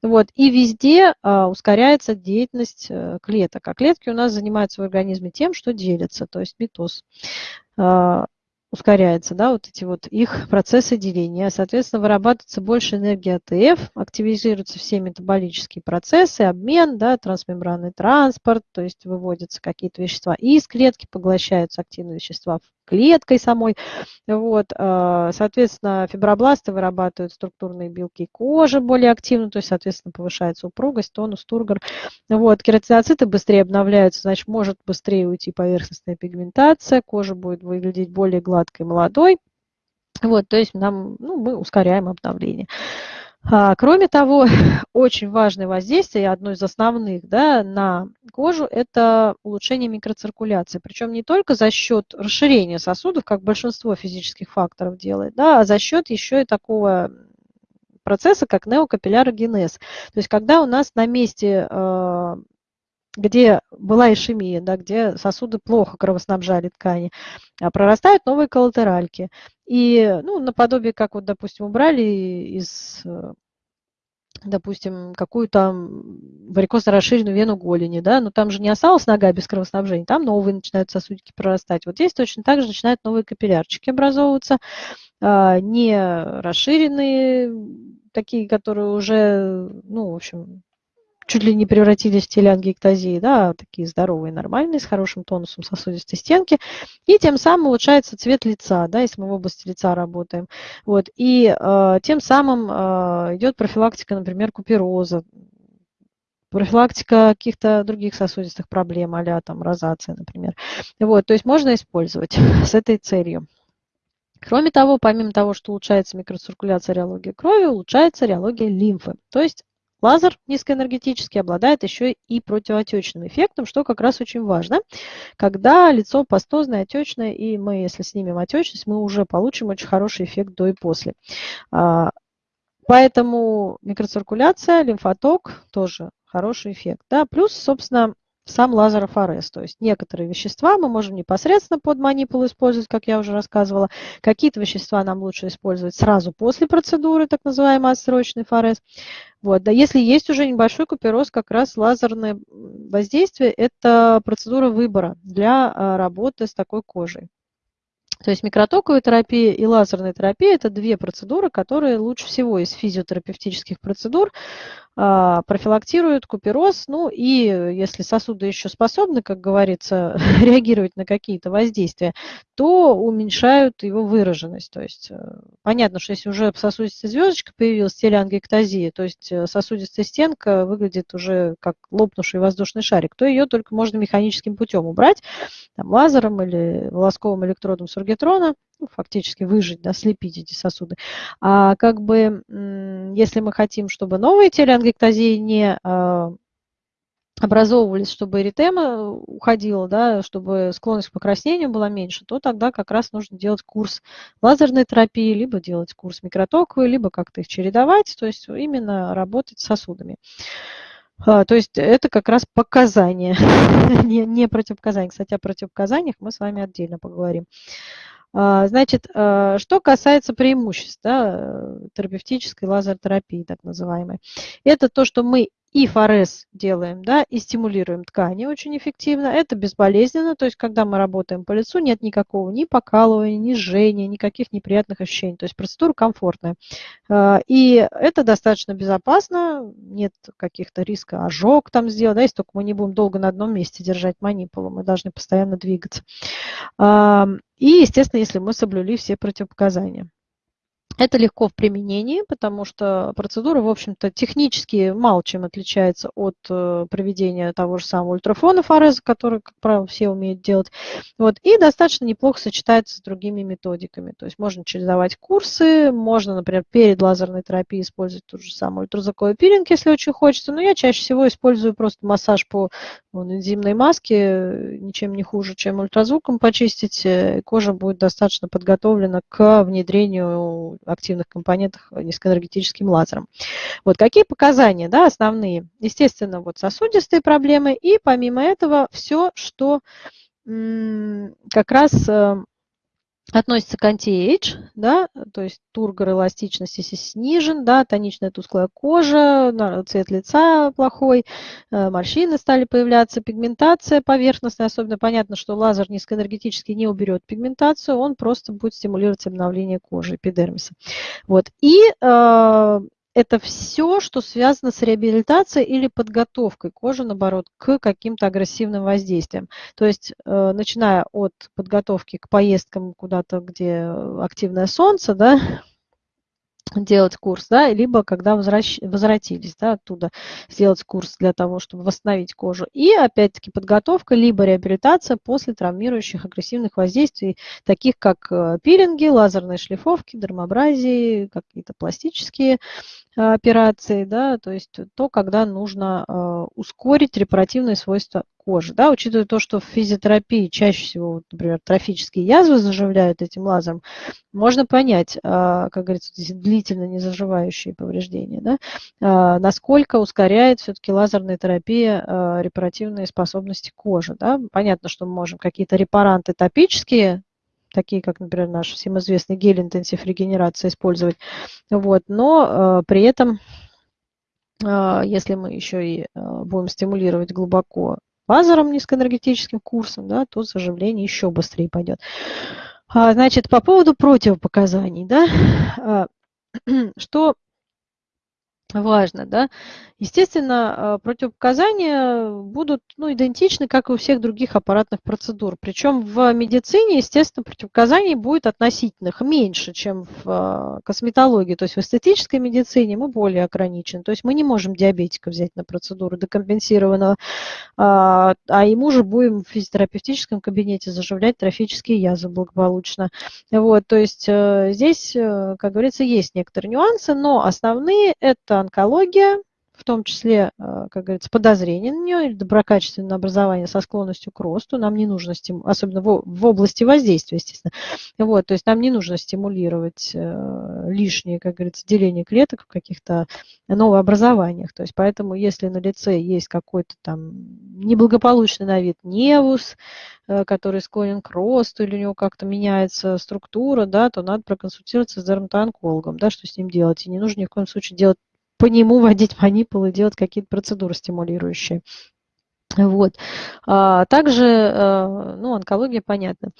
A: Вот. И везде а, ускоряется деятельность клеток. А клетки у нас занимаются в организме тем, что делятся, то есть митоз. Ускоряется, да, вот эти вот их процессы деления. Соответственно, вырабатывается больше энергии АТФ, активизируются все метаболические процессы, обмен, да, трансмембранный транспорт, то есть выводятся какие-то вещества из клетки, поглощаются активные вещества клеткой самой. Вот, а, соответственно, фибробласты вырабатывают структурные белки кожи более активно, то есть, соответственно, повышается упругость, тонус, тургор. Вот, кератиноциты быстрее обновляются, значит, может быстрее уйти поверхностная пигментация, кожа будет выглядеть более гладкой, молодой. Вот, то есть нам, ну, мы ускоряем обновление. А, кроме того, очень важное воздействие, одно из основных да, на кожу, это улучшение микроциркуляции. Причем не только за счет расширения сосудов, как большинство физических факторов делает, да, а за счет еще и такого процесса, как неокапиллярогенез. То есть когда у нас на месте а, где была ишемия, да, где сосуды плохо кровоснабжали ткани, а прорастают новые коллатеральки. И, ну, наподобие, как вот, допустим, убрали из, э, допустим, какую-то варикозно расширенную вену голени, да, но там же не осталась нога без кровоснабжения, там новые начинают сосудики прорастать. Вот здесь точно так же начинают новые капиллярчики образовываться, а, не расширенные, такие, которые уже, ну, в общем, чуть ли не превратились в телеангиэктазии, да, такие здоровые, нормальные, с хорошим тонусом сосудистой стенки, и тем самым улучшается цвет лица, да, если мы в области лица работаем. Вот, и э, тем самым э, идет профилактика, например, купероза, профилактика каких-то других сосудистых проблем, а там розация, например. Вот, то есть можно использовать с этой целью. Кроме того, помимо того, что улучшается микроциркуляция реологии крови, улучшается реология лимфы. То есть Лазер низкоэнергетический обладает еще и противоотечным эффектом, что как раз очень важно. Когда лицо пастозное, отечное, и мы, если снимем отечность, мы уже получим очень хороший эффект до и после. А, поэтому микроциркуляция, лимфоток тоже хороший эффект. Да? Плюс, собственно, сам лазерофорез. То есть некоторые вещества мы можем непосредственно под манипулу использовать, как я уже рассказывала. Какие-то вещества нам лучше использовать сразу после процедуры, так называемый отсрочный форез. Вот. Да, если есть уже небольшой купероз, как раз лазерное воздействие – это процедура выбора для а, работы с такой кожей. То есть микротоковая терапия и лазерная терапия – это две процедуры, которые лучше всего из физиотерапевтических процедур а, профилактируют купероз. Ну и если сосуды еще способны, как говорится, реагировать на какие-то воздействия, то уменьшают его выраженность. То есть э, понятно, что если уже сосудистая звездочка появилась, телеангиэктазия, то есть э, сосудистая стенка выглядит уже как лопнувший воздушный шарик, то ее только можно механическим путем убрать, там, лазером или волосковым электродом сургетрона, ну, фактически выжить, да, слепить эти сосуды. А как бы, если мы хотим, чтобы новые телеангиэктазии не а, образовывались, чтобы эритема уходила, да, чтобы склонность к покраснению была меньше, то тогда как раз нужно делать курс лазерной терапии, либо делать курс микротоковый, либо как-то их чередовать, то есть именно работать с сосудами. А, то есть это как раз показания, не, не противопоказания. Кстати, о противопоказаниях мы с вами отдельно поговорим. А, значит, а, что касается преимуществ да, терапевтической лазеротерапии, так называемой, это то, что мы и форез делаем, да, и стимулируем ткани очень эффективно. Это безболезненно, то есть когда мы работаем по лицу, нет никакого ни покалывания, ни жжения, никаких неприятных ощущений. То есть процедура комфортная. А, и это достаточно безопасно, нет каких-то риска ожог там сделать, да, если только мы не будем долго на одном месте держать манипулу, мы должны постоянно двигаться. И, естественно, если мы соблюли все противопоказания. Это легко в применении, потому что процедура, в общем-то, технически мало чем отличается от э, проведения того же самого ультрафона фореза, который, как правило, все умеют делать. Вот, и достаточно неплохо сочетается с другими методиками. То есть можно чередовать курсы, можно, например, перед лазерной терапией использовать тот же самый ультразвуковой пилинг, если очень хочется. Но я чаще всего использую просто массаж по вон, энзимной маске, ничем не хуже, чем ультразвуком почистить. Э, кожа будет достаточно подготовлена к внедрению активных компонентах низкоэнергетическим лазером. Вот какие показания да, основные? Естественно, вот сосудистые проблемы и помимо этого все, что как раз э, относится к anti-age, да, то есть тургор эластичности снижен, да, тоничная тусклая кожа, цвет лица плохой, э, морщины стали появляться, пигментация поверхностная, особенно понятно, что лазер низкоэнергетически не уберет пигментацию, он просто будет стимулировать обновление кожи, эпидермиса. Вот. И э, это все, что связано с реабилитацией или подготовкой кожи, наоборот, к каким-то агрессивным воздействиям. То есть, э, начиная от подготовки к поездкам куда-то, где активное солнце, да, делать курс, да, либо когда возвращ... возвратились да, оттуда, сделать курс для того, чтобы восстановить кожу. И опять-таки подготовка, либо реабилитация после травмирующих агрессивных воздействий, таких как э, пилинги, лазерные шлифовки, дермобразии, какие-то пластические э, операции, да, то есть то, когда нужно э, ускорить репаративные свойства кожи. Да, учитывая то, что в физиотерапии чаще всего, например, трофические язвы заживляют этим лазером, можно понять, а, как говорится, длительно не заживающие повреждения, да, а, насколько ускоряет все-таки лазерная терапия а, репаративные способности кожи. Да. Понятно, что мы можем какие-то репаранты топические такие как, например, наш всем известный гель интенсив регенерации использовать. Вот, но э, при этом, э, если мы еще и э, будем стимулировать глубоко лазером низкоэнергетическим курсом, да, то заживление еще быстрее пойдет. А, значит, по поводу противопоказаний, да, а, что важно, да, Естественно, а, противопоказания будут ну, идентичны, как и у всех других аппаратных процедур. Причем в медицине, естественно, противопоказаний будет относительных меньше, чем в а, косметологии. То есть в эстетической медицине мы более ограничены. То есть мы не можем диабетика взять на процедуру декомпенсированного, а, а ему же будем в физиотерапевтическом кабинете заживлять трофические язвы благополучно. Вот, то есть э, здесь, э, как говорится, есть некоторые нюансы, но основные – это онкология, в том числе, э, как говорится, подозрение на нее или доброкачественное образование со склонностью к росту. Нам не нужно, стим... особенно в области воздействия, естественно. Вот, то есть нам не нужно стимулировать э, лишнее, как говорится, деление клеток в каких-то новообразованиях. То есть поэтому, если на лице есть какой-то там неблагополучный на вид невус, э, который склонен к росту, или у него как-то меняется структура, да, то надо проконсультироваться с дерматоонкологом, да, что с ним делать. И не нужно ни в коем случае делать по нему водить манипулы, делать какие-то процедуры стимулирующие. Вот. А, также, э, ну, онкология, понятно.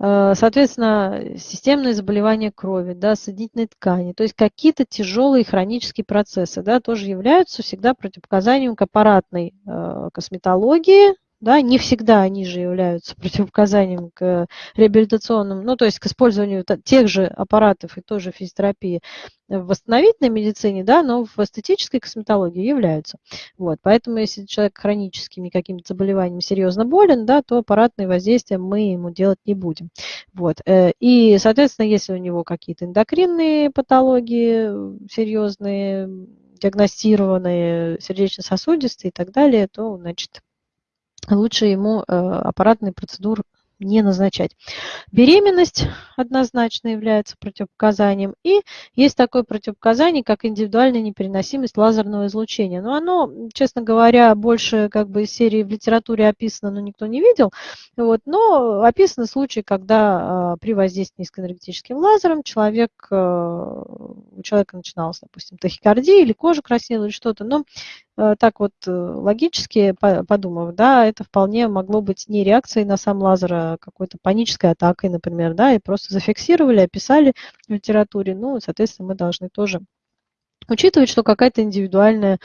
A: Э, соответственно, системные заболевания крови, да, соединительной ткани, то есть какие-то тяжелые хронические процессы, да, тоже являются всегда противопоказанием к аппаратной э, косметологии, да, не всегда они же являются противопоказанием к реабилитационным, ну, то есть к использованию тех же аппаратов и той же физиотерапии в восстановительной медицине, да, но в эстетической косметологии являются. Вот, поэтому если человек хроническими какими-то заболеваниями серьезно болен, да, то аппаратные воздействия мы ему делать не будем. Вот, э, и, соответственно, если у него какие-то эндокринные патологии серьезные, диагностированные, сердечно-сосудистые и так далее, то, значит, лучше ему э, аппаратные процедуры не назначать. Беременность однозначно является противопоказанием. И есть такое противопоказание, как индивидуальная непереносимость лазерного излучения. Но оно, честно говоря, больше как бы из серии в литературе описано, но никто не видел. Вот. Но описаны случаи, когда э, при воздействии низкоэнергетическим лазером человек, э, у человека начиналась, допустим, тахикардия или кожа краснела или что-то. Но Э, так вот э, логически подумав, да, это вполне могло быть не реакцией на сам лазер, а какой-то панической атакой, например, да, и просто зафиксировали, описали в литературе, ну, соответственно, мы должны тоже Учитывать, что какая-то индивидуальная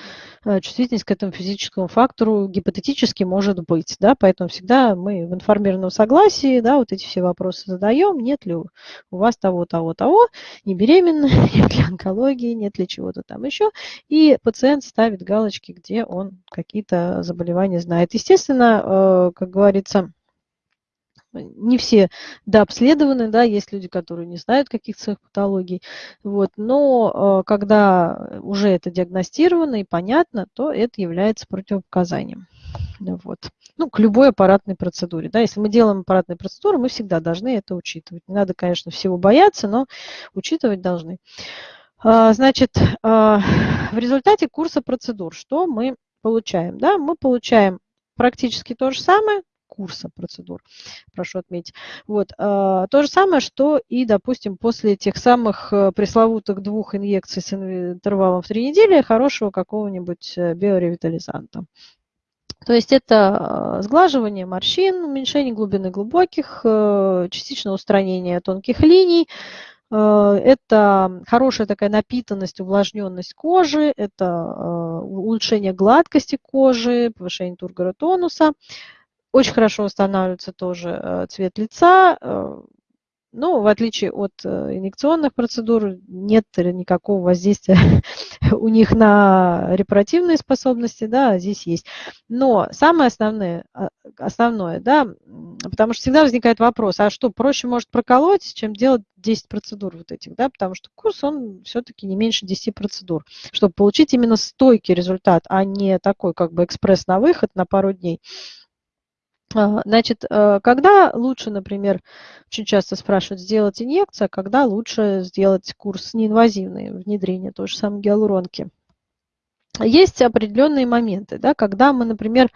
A: э, чувствительность к этому физическому фактору гипотетически может быть, да, поэтому всегда мы в информированном согласии, да, вот эти все вопросы задаем, нет ли у вас того, того, того, не беременна, нет ли онкологии, нет ли чего-то там еще, и пациент ставит галочки, где он какие-то заболевания знает. Естественно, э, как говорится, не все дообследованы, да, есть люди, которые не знают каких-то своих патологий, вот, но э, когда уже это диагностировано и понятно, то это является противопоказанием. Вот. Ну, к любой аппаратной процедуре. Да, если мы делаем аппаратные процедуры, мы всегда должны это учитывать. Не надо, конечно, всего бояться, но учитывать должны. А, значит, а, в результате курса процедур что мы получаем? Да, мы получаем практически то же самое, курса процедур, прошу отметить. Вот. А, то же самое, что и, допустим, после тех самых э, пресловутых двух инъекций с интервалом в три недели хорошего какого-нибудь э, биоревитализанта. То есть это э, сглаживание морщин, уменьшение глубины глубоких, частичное устранение тонких линий, это хорошая такая напитанность, увлажненность кожи, это улучшение гладкости кожи, повышение тургора тонуса, очень хорошо восстанавливается тоже э, цвет лица, э, Ну, в отличие от э, инъекционных процедур, нет никакого воздействия у них на репаративные способности, да, здесь есть. Но самое основное, а, основное, да, потому что всегда возникает вопрос, а что, проще может проколоть, чем делать 10 процедур вот этих, да, потому что курс, он все-таки не меньше 10 процедур, чтобы получить именно стойкий результат, а не такой как бы экспресс на выход на пару дней. А, значит, э, когда лучше, например, очень часто спрашивают сделать инъекцию, а когда лучше сделать курс неинвазивный, внедрение той же самой гиалуронки? Есть определенные моменты, да, когда мы, например,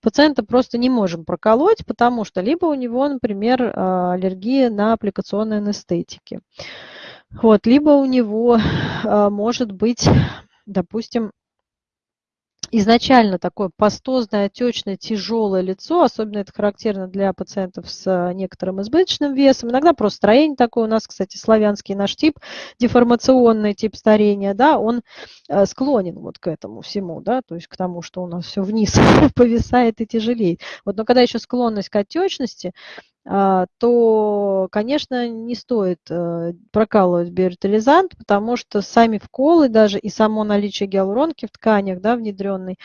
A: пациента просто не можем проколоть, потому что либо у него, например, а, аллергия на аппликационные анестетики, вот, либо у него а, может быть, допустим, изначально такое пастозное, отечное, тяжелое лицо, особенно это характерно для пациентов с э, некоторым избыточным весом. Иногда просто строение такое у нас, кстати, славянский наш тип, деформационный тип старения, да, он э, склонен вот к этому всему, да, то есть к тому, что у нас все вниз повисает и тяжелеет. Вот, но когда еще склонность к отечности, то, конечно, не стоит э, прокалывать биоритализант, потому что сами вколы даже и само наличие гиалуронки в тканях, да, внедренной,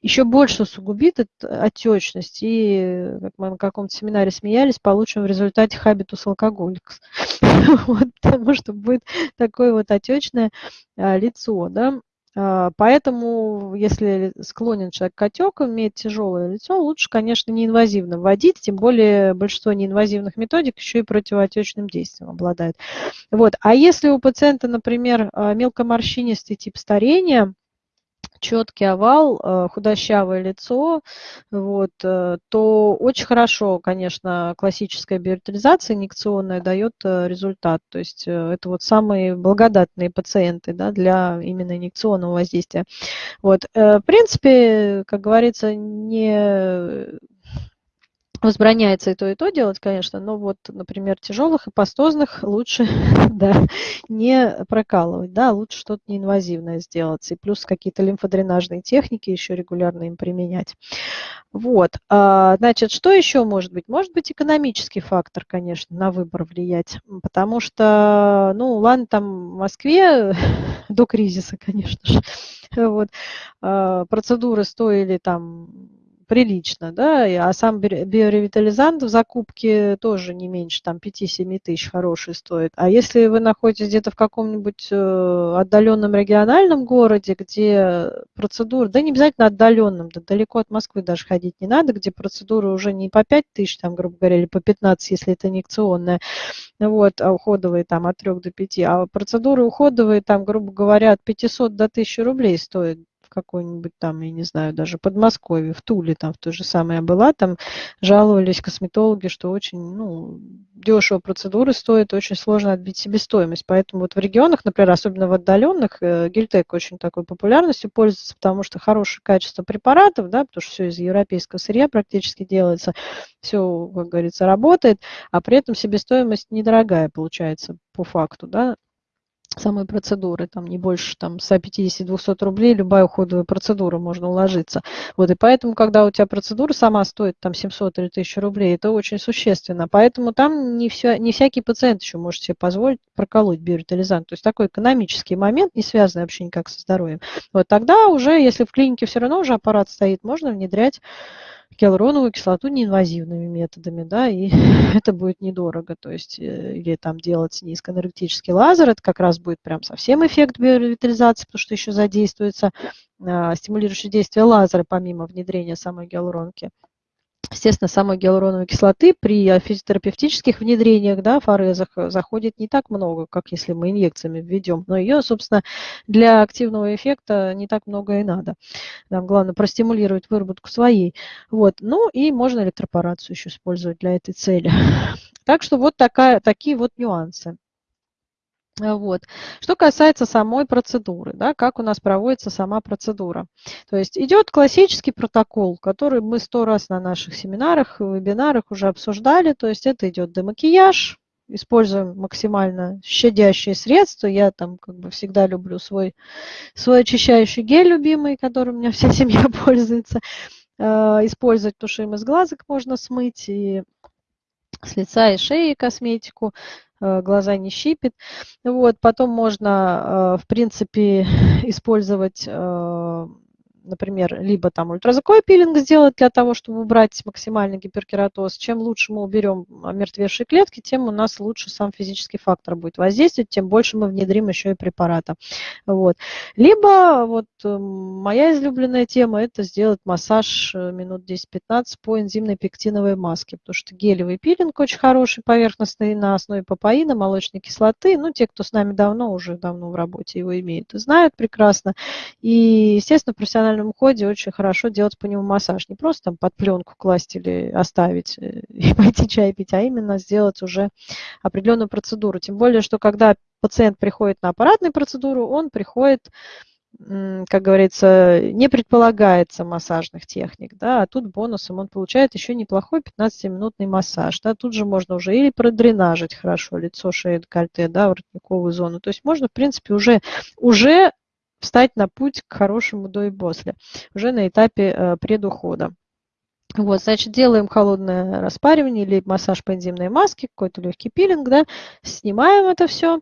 A: еще больше усугубит отечность. И, как мы на каком-то семинаре смеялись, получим в результате хабитус алкоголикс. потому что будет такое вот отечное а, лицо. Да? А, поэтому, если склонен человек к отеку, имеет тяжелое лицо, лучше, конечно, неинвазивно вводить, тем более большинство неинвазивных методик еще и противоотечным действием обладает. Вот. А если у пациента, например, а, мелкоморщинистый тип старения, четкий овал, э, худощавое лицо, вот, э, то очень хорошо, конечно, классическая биоритализация инъекционная дает э, результат. То есть это вот самые благодатные пациенты да, для именно инъекционного воздействия. Вот. В принципе, как говорится, не возбраняется и то, и то делать, конечно, но вот, например, тяжелых и пастозных лучше да, не прокалывать, да, лучше что-то неинвазивное сделать, и плюс какие-то лимфодренажные техники еще регулярно им применять. Вот, а, значит, что еще может быть? Может быть экономический фактор, конечно, на выбор влиять, потому что, ну, ладно, там в Москве до кризиса, конечно же, вот, а, процедуры стоили там прилично, да, а сам биоревитализант в закупке тоже не меньше, там 5-7 тысяч хороший стоит. А если вы находитесь где-то в каком-нибудь э, отдаленном региональном городе, где процедура, да не обязательно отдаленном, да далеко от Москвы даже ходить не надо, где процедуры уже не по 5 тысяч, там, грубо говоря, или по 15, если это инъекционная, вот, а уходовые там от 3 до 5, а процедуры уходовые там, грубо говоря, от 500 до 1000 рублей стоят какой-нибудь там, я не знаю, даже Подмосковье, в Туле, там в то же самое была, там жаловались косметологи, что очень, ну, дешево процедуры стоят, очень сложно отбить себестоимость. Поэтому вот в регионах, например, особенно в отдаленных, э, гельтек очень такой популярностью пользуется, потому что хорошее качество препаратов, да, потому что все из европейского сырья практически делается, все, как говорится, работает, а при этом себестоимость недорогая получается по факту, да, самой процедуры, там не больше там 150-200 рублей, любая уходовая процедура можно уложиться. Вот, и поэтому, когда у тебя процедура сама стоит там 700 или 1000 рублей, это очень существенно. Поэтому там не, все, не всякий пациент еще может себе позволить проколоть биоритализант. То есть такой экономический момент, не связанный вообще никак со здоровьем. Вот тогда уже, если в клинике все равно уже аппарат стоит, можно внедрять гиалуроновую кислоту неинвазивными методами, да, и это будет недорого, то есть э, или там делать низкоэнергетический лазер, это как раз будет прям совсем эффект биоревитализации, потому что еще задействуется а, стимулирующее действие лазера помимо внедрения самой гиалуронки. Естественно, самой гиалуроновой кислоты при физиотерапевтических внедрениях, да, форезах, э, заходит не так много, как если мы инъекциями введем. Но ее, собственно, для активного эффекта не так много и надо. Нам главное простимулировать выработку своей. Вот. Ну и можно электропорацию еще использовать для этой цели. Так что вот такая, такие вот нюансы. Э, вот. Что касается самой процедуры, да, как у нас проводится сама процедура. То есть идет классический протокол, который мы сто раз на наших семинарах, вебинарах уже обсуждали. То есть это идет демакияж, используем максимально щадящие средства. Я там как бы всегда люблю свой, свой очищающий гель любимый, которым у меня вся семья пользуется. Э, использовать тушим из глазок можно смыть и с лица и шеи косметику, э, глаза не щипит. Вот, потом можно, э, в принципе, использовать э, например, либо там ультразвуковой пилинг сделать для того, чтобы убрать максимальный гиперкератоз. Чем лучше мы уберем омертвевшие клетки, тем у нас лучше сам физический фактор будет воздействовать, тем больше мы внедрим еще и препарата. Вот. Либо вот э, моя излюбленная тема – это сделать массаж э, минут 10-15 по энзимной пектиновой маске, потому что гелевый пилинг очень хороший, поверхностный, на основе папаина, молочной кислоты. Ну, те, кто с нами давно, уже давно в работе его имеют знают прекрасно. И, естественно, профессионально профессиональном уходе очень хорошо делать по нему массаж. Не просто там под пленку класть или оставить э, и пойти чай пить, а именно сделать уже определенную процедуру. Тем более, что когда пациент приходит на аппаратную процедуру, он приходит как говорится, не предполагается массажных техник, да, а тут бонусом он получает еще неплохой 15-минутный массаж, да, тут же можно уже или продренажить хорошо лицо, шею, декольте, да, воротниковую зону, то есть можно, в принципе, уже, уже встать на путь к хорошему до и после, уже на этапе э, предухода. Вот, значит, делаем холодное распаривание или массаж по энзимной маске, какой-то легкий пилинг, да, снимаем это все.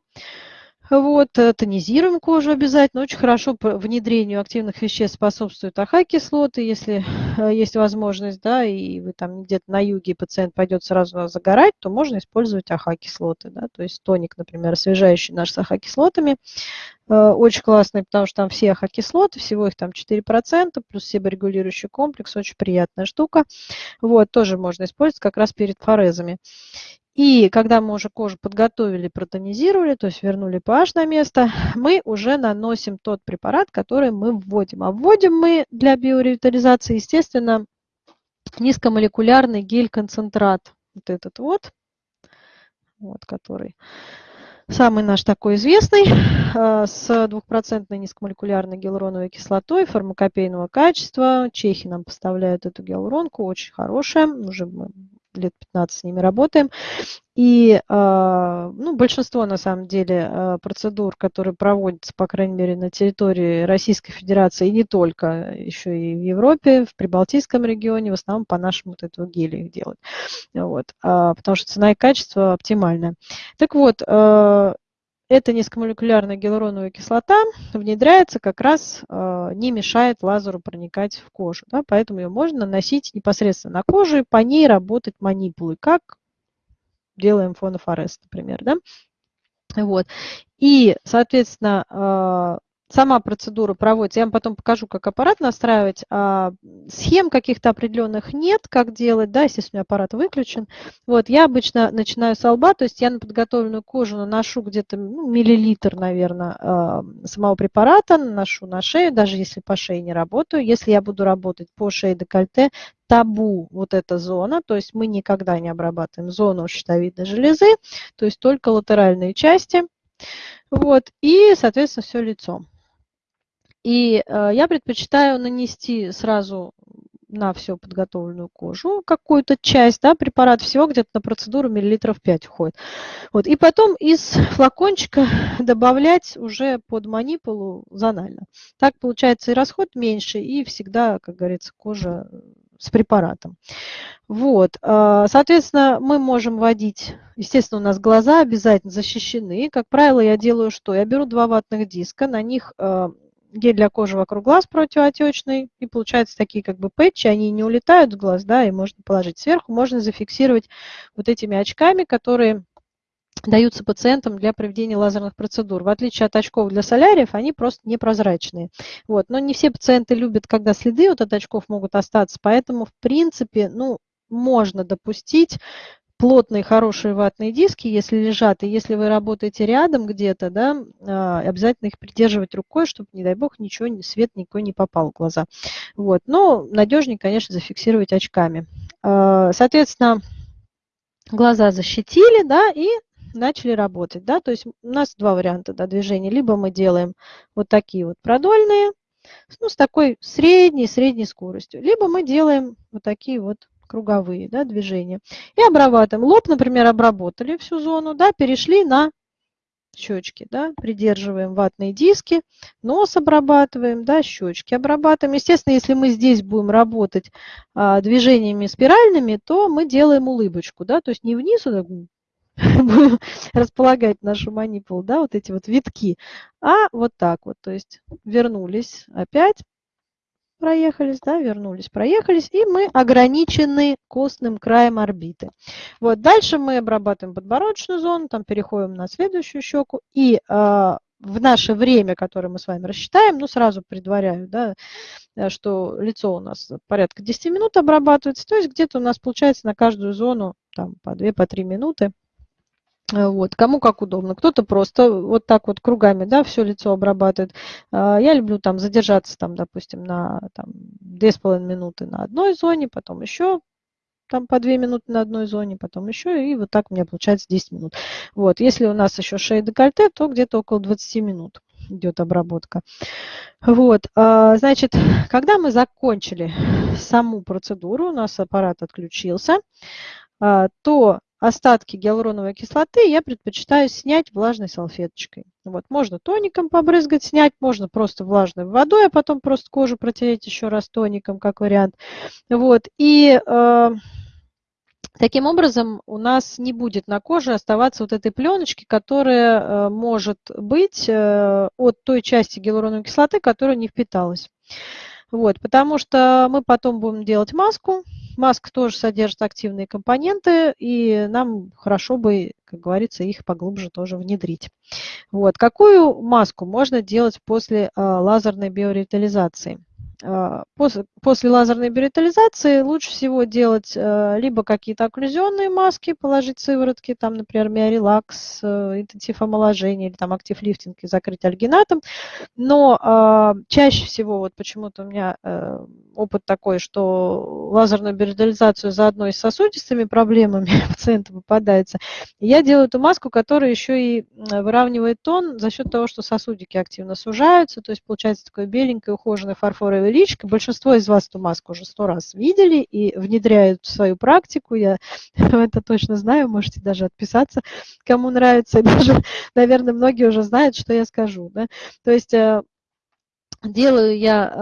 A: Вот, э, тонизируем кожу обязательно. Очень хорошо внедрению активных веществ способствуют АХ-кислоты, если э, есть возможность, да, и вы там где-то на юге, пациент пойдет сразу загорать, то можно использовать АХ-кислоты, да, то есть тоник, например, освежающий наш с АХ-кислотами, э, очень классный, потому что там все АХ-кислоты, всего их там 4%, плюс себорегулирующий комплекс, очень приятная штука. Вот, тоже можно использовать как раз перед форезами. И когда мы уже кожу подготовили, протонизировали, то есть вернули pH на место, мы уже наносим тот препарат, который мы вводим. А вводим мы для биоревитализации, естественно, низкомолекулярный гель-концентрат. Вот этот вот, вот который самый наш такой известный, э, с двухпроцентной низкомолекулярной гиалуроновой кислотой фармакопейного качества. Чехи нам поставляют эту гиалуронку, очень хорошая, уже мы лет 15 с ними работаем. И а, ну, большинство, на самом деле, а, процедур, которые проводятся, по крайней мере, на территории Российской Федерации, и не только, еще и в Европе, в Прибалтийском регионе, в основном по нашему вот этого гелю их делают. Вот. А, потому что цена и качество оптимальная. Так вот, эта низкомолекулярная гиалуроновая кислота внедряется как раз, э, не мешает лазеру проникать в кожу. Да, поэтому ее можно наносить непосредственно на кожу и по ней работать манипулы, как делаем фонофорест, например. Да? Вот. И, соответственно, э, сама процедура проводится. Я вам потом покажу, как аппарат настраивать. А схем каких-то определенных нет, как делать, да, естественно, аппарат выключен. Вот, я обычно начинаю с лба, то есть я на подготовленную кожу наношу где-то ну, миллилитр, наверное, а, самого препарата, наношу на шею, даже если по шее не работаю. Если я буду работать по шее декольте, табу вот эта зона, то есть мы никогда не обрабатываем зону щитовидной железы, то есть только латеральные части. Вот, и, соответственно, все лицо. И э, я предпочитаю нанести сразу на всю подготовленную кожу какую-то часть, да, препарат всего где-то на процедуру миллилитров 5 уходит. Вот, и потом из флакончика добавлять уже под манипулу зонально. Так получается и расход меньше, и всегда, как говорится, кожа с препаратом. Вот, э, соответственно, мы можем вводить, естественно, у нас глаза обязательно защищены. Как правило, я делаю что? Я беру два ватных диска, на них э, гель для кожи вокруг глаз противоотечный, и получаются такие как бы пэтчи, они не улетают в глаз, да, и можно положить сверху, можно зафиксировать вот этими очками, которые даются пациентам для проведения лазерных процедур. В отличие от очков для соляриев, они просто непрозрачные. Вот. Но не все пациенты любят, когда следы вот от очков могут остаться, поэтому, в принципе, ну, можно допустить плотные, хорошие ватные диски, если лежат, и если вы работаете рядом где-то, да, а, обязательно их придерживать рукой, чтобы, не дай бог, ничего, свет никакой не попал в глаза. Вот. Но надежнее, конечно, зафиксировать очками. А, соответственно, глаза защитили, да, и начали работать, да, то есть у нас два варианта да, движения. Либо мы делаем вот такие вот продольные, ну, с такой средней, средней скоростью, либо мы делаем вот такие вот круговые да, движения. И обрабатываем. Лоб, например, обработали всю зону, да, перешли на щечки, да, придерживаем ватные диски, нос обрабатываем, да, щечки обрабатываем. Естественно, если мы здесь будем работать а, движениями спиральными, то мы делаем улыбочку, да, то есть не вниз, а будем располагать нашу манипулу, да, вот эти вот витки, а вот так вот, то есть вернулись опять, проехались, да, вернулись, проехались, и мы ограничены костным краем орбиты. Вот, дальше мы обрабатываем подбородочную зону, там переходим на следующую щеку, и э, в наше время, которое мы с вами рассчитаем, ну, сразу предваряю, да, э, что лицо у нас порядка 10 минут обрабатывается, то есть где-то у нас получается на каждую зону там по 2-3 по минуты вот, кому как удобно. Кто-то просто вот так вот кругами, да, все лицо обрабатывает. А, я люблю там задержаться, там, допустим, на там, 2,5 минуты на одной зоне, потом еще там по 2 минуты на одной зоне, потом еще, и вот так у меня получается 10 минут. Вот, если у нас еще шея декольте, то где-то около 20 минут идет обработка. Вот, а, значит, когда мы закончили саму процедуру, у нас аппарат отключился, а, то остатки гиалуроновой кислоты я предпочитаю снять влажной салфеточкой. Вот, можно тоником побрызгать, снять, можно просто влажной водой, а потом просто кожу протереть еще раз тоником, как вариант. Вот, и э, таким образом у нас не будет на коже оставаться вот этой пленочки, которая э, может быть э, от той части гиалуроновой кислоты, которая не впиталась. Вот, потому что мы потом будем делать маску, Маск тоже содержит активные компоненты, и нам хорошо бы, как говорится, их поглубже тоже внедрить. Вот. Какую маску можно делать после а, лазерной биоревитализации? А, после, после лазерной биоритализации лучше всего делать а, либо какие-то окклюзионные маски, положить сыворотки, там, например, миорелакс, э, интенсив омоложения или там актив лифтинг и закрыть альгинатом. Но а, чаще всего, вот почему-то у меня э, опыт такой, что лазерную биоритализацию заодно и с сосудистыми проблемами пациента попадается. Я делаю эту маску, которая еще и выравнивает тон за счет того, что сосудики активно сужаются, то есть получается такое беленькое ухоженное фарфоровое личико. Большинство из вас эту маску уже сто раз видели и внедряют в свою практику. Я это точно знаю, можете даже отписаться, кому нравится. Даже, наверное, многие уже знают, что я скажу. Да? То есть э, делаю я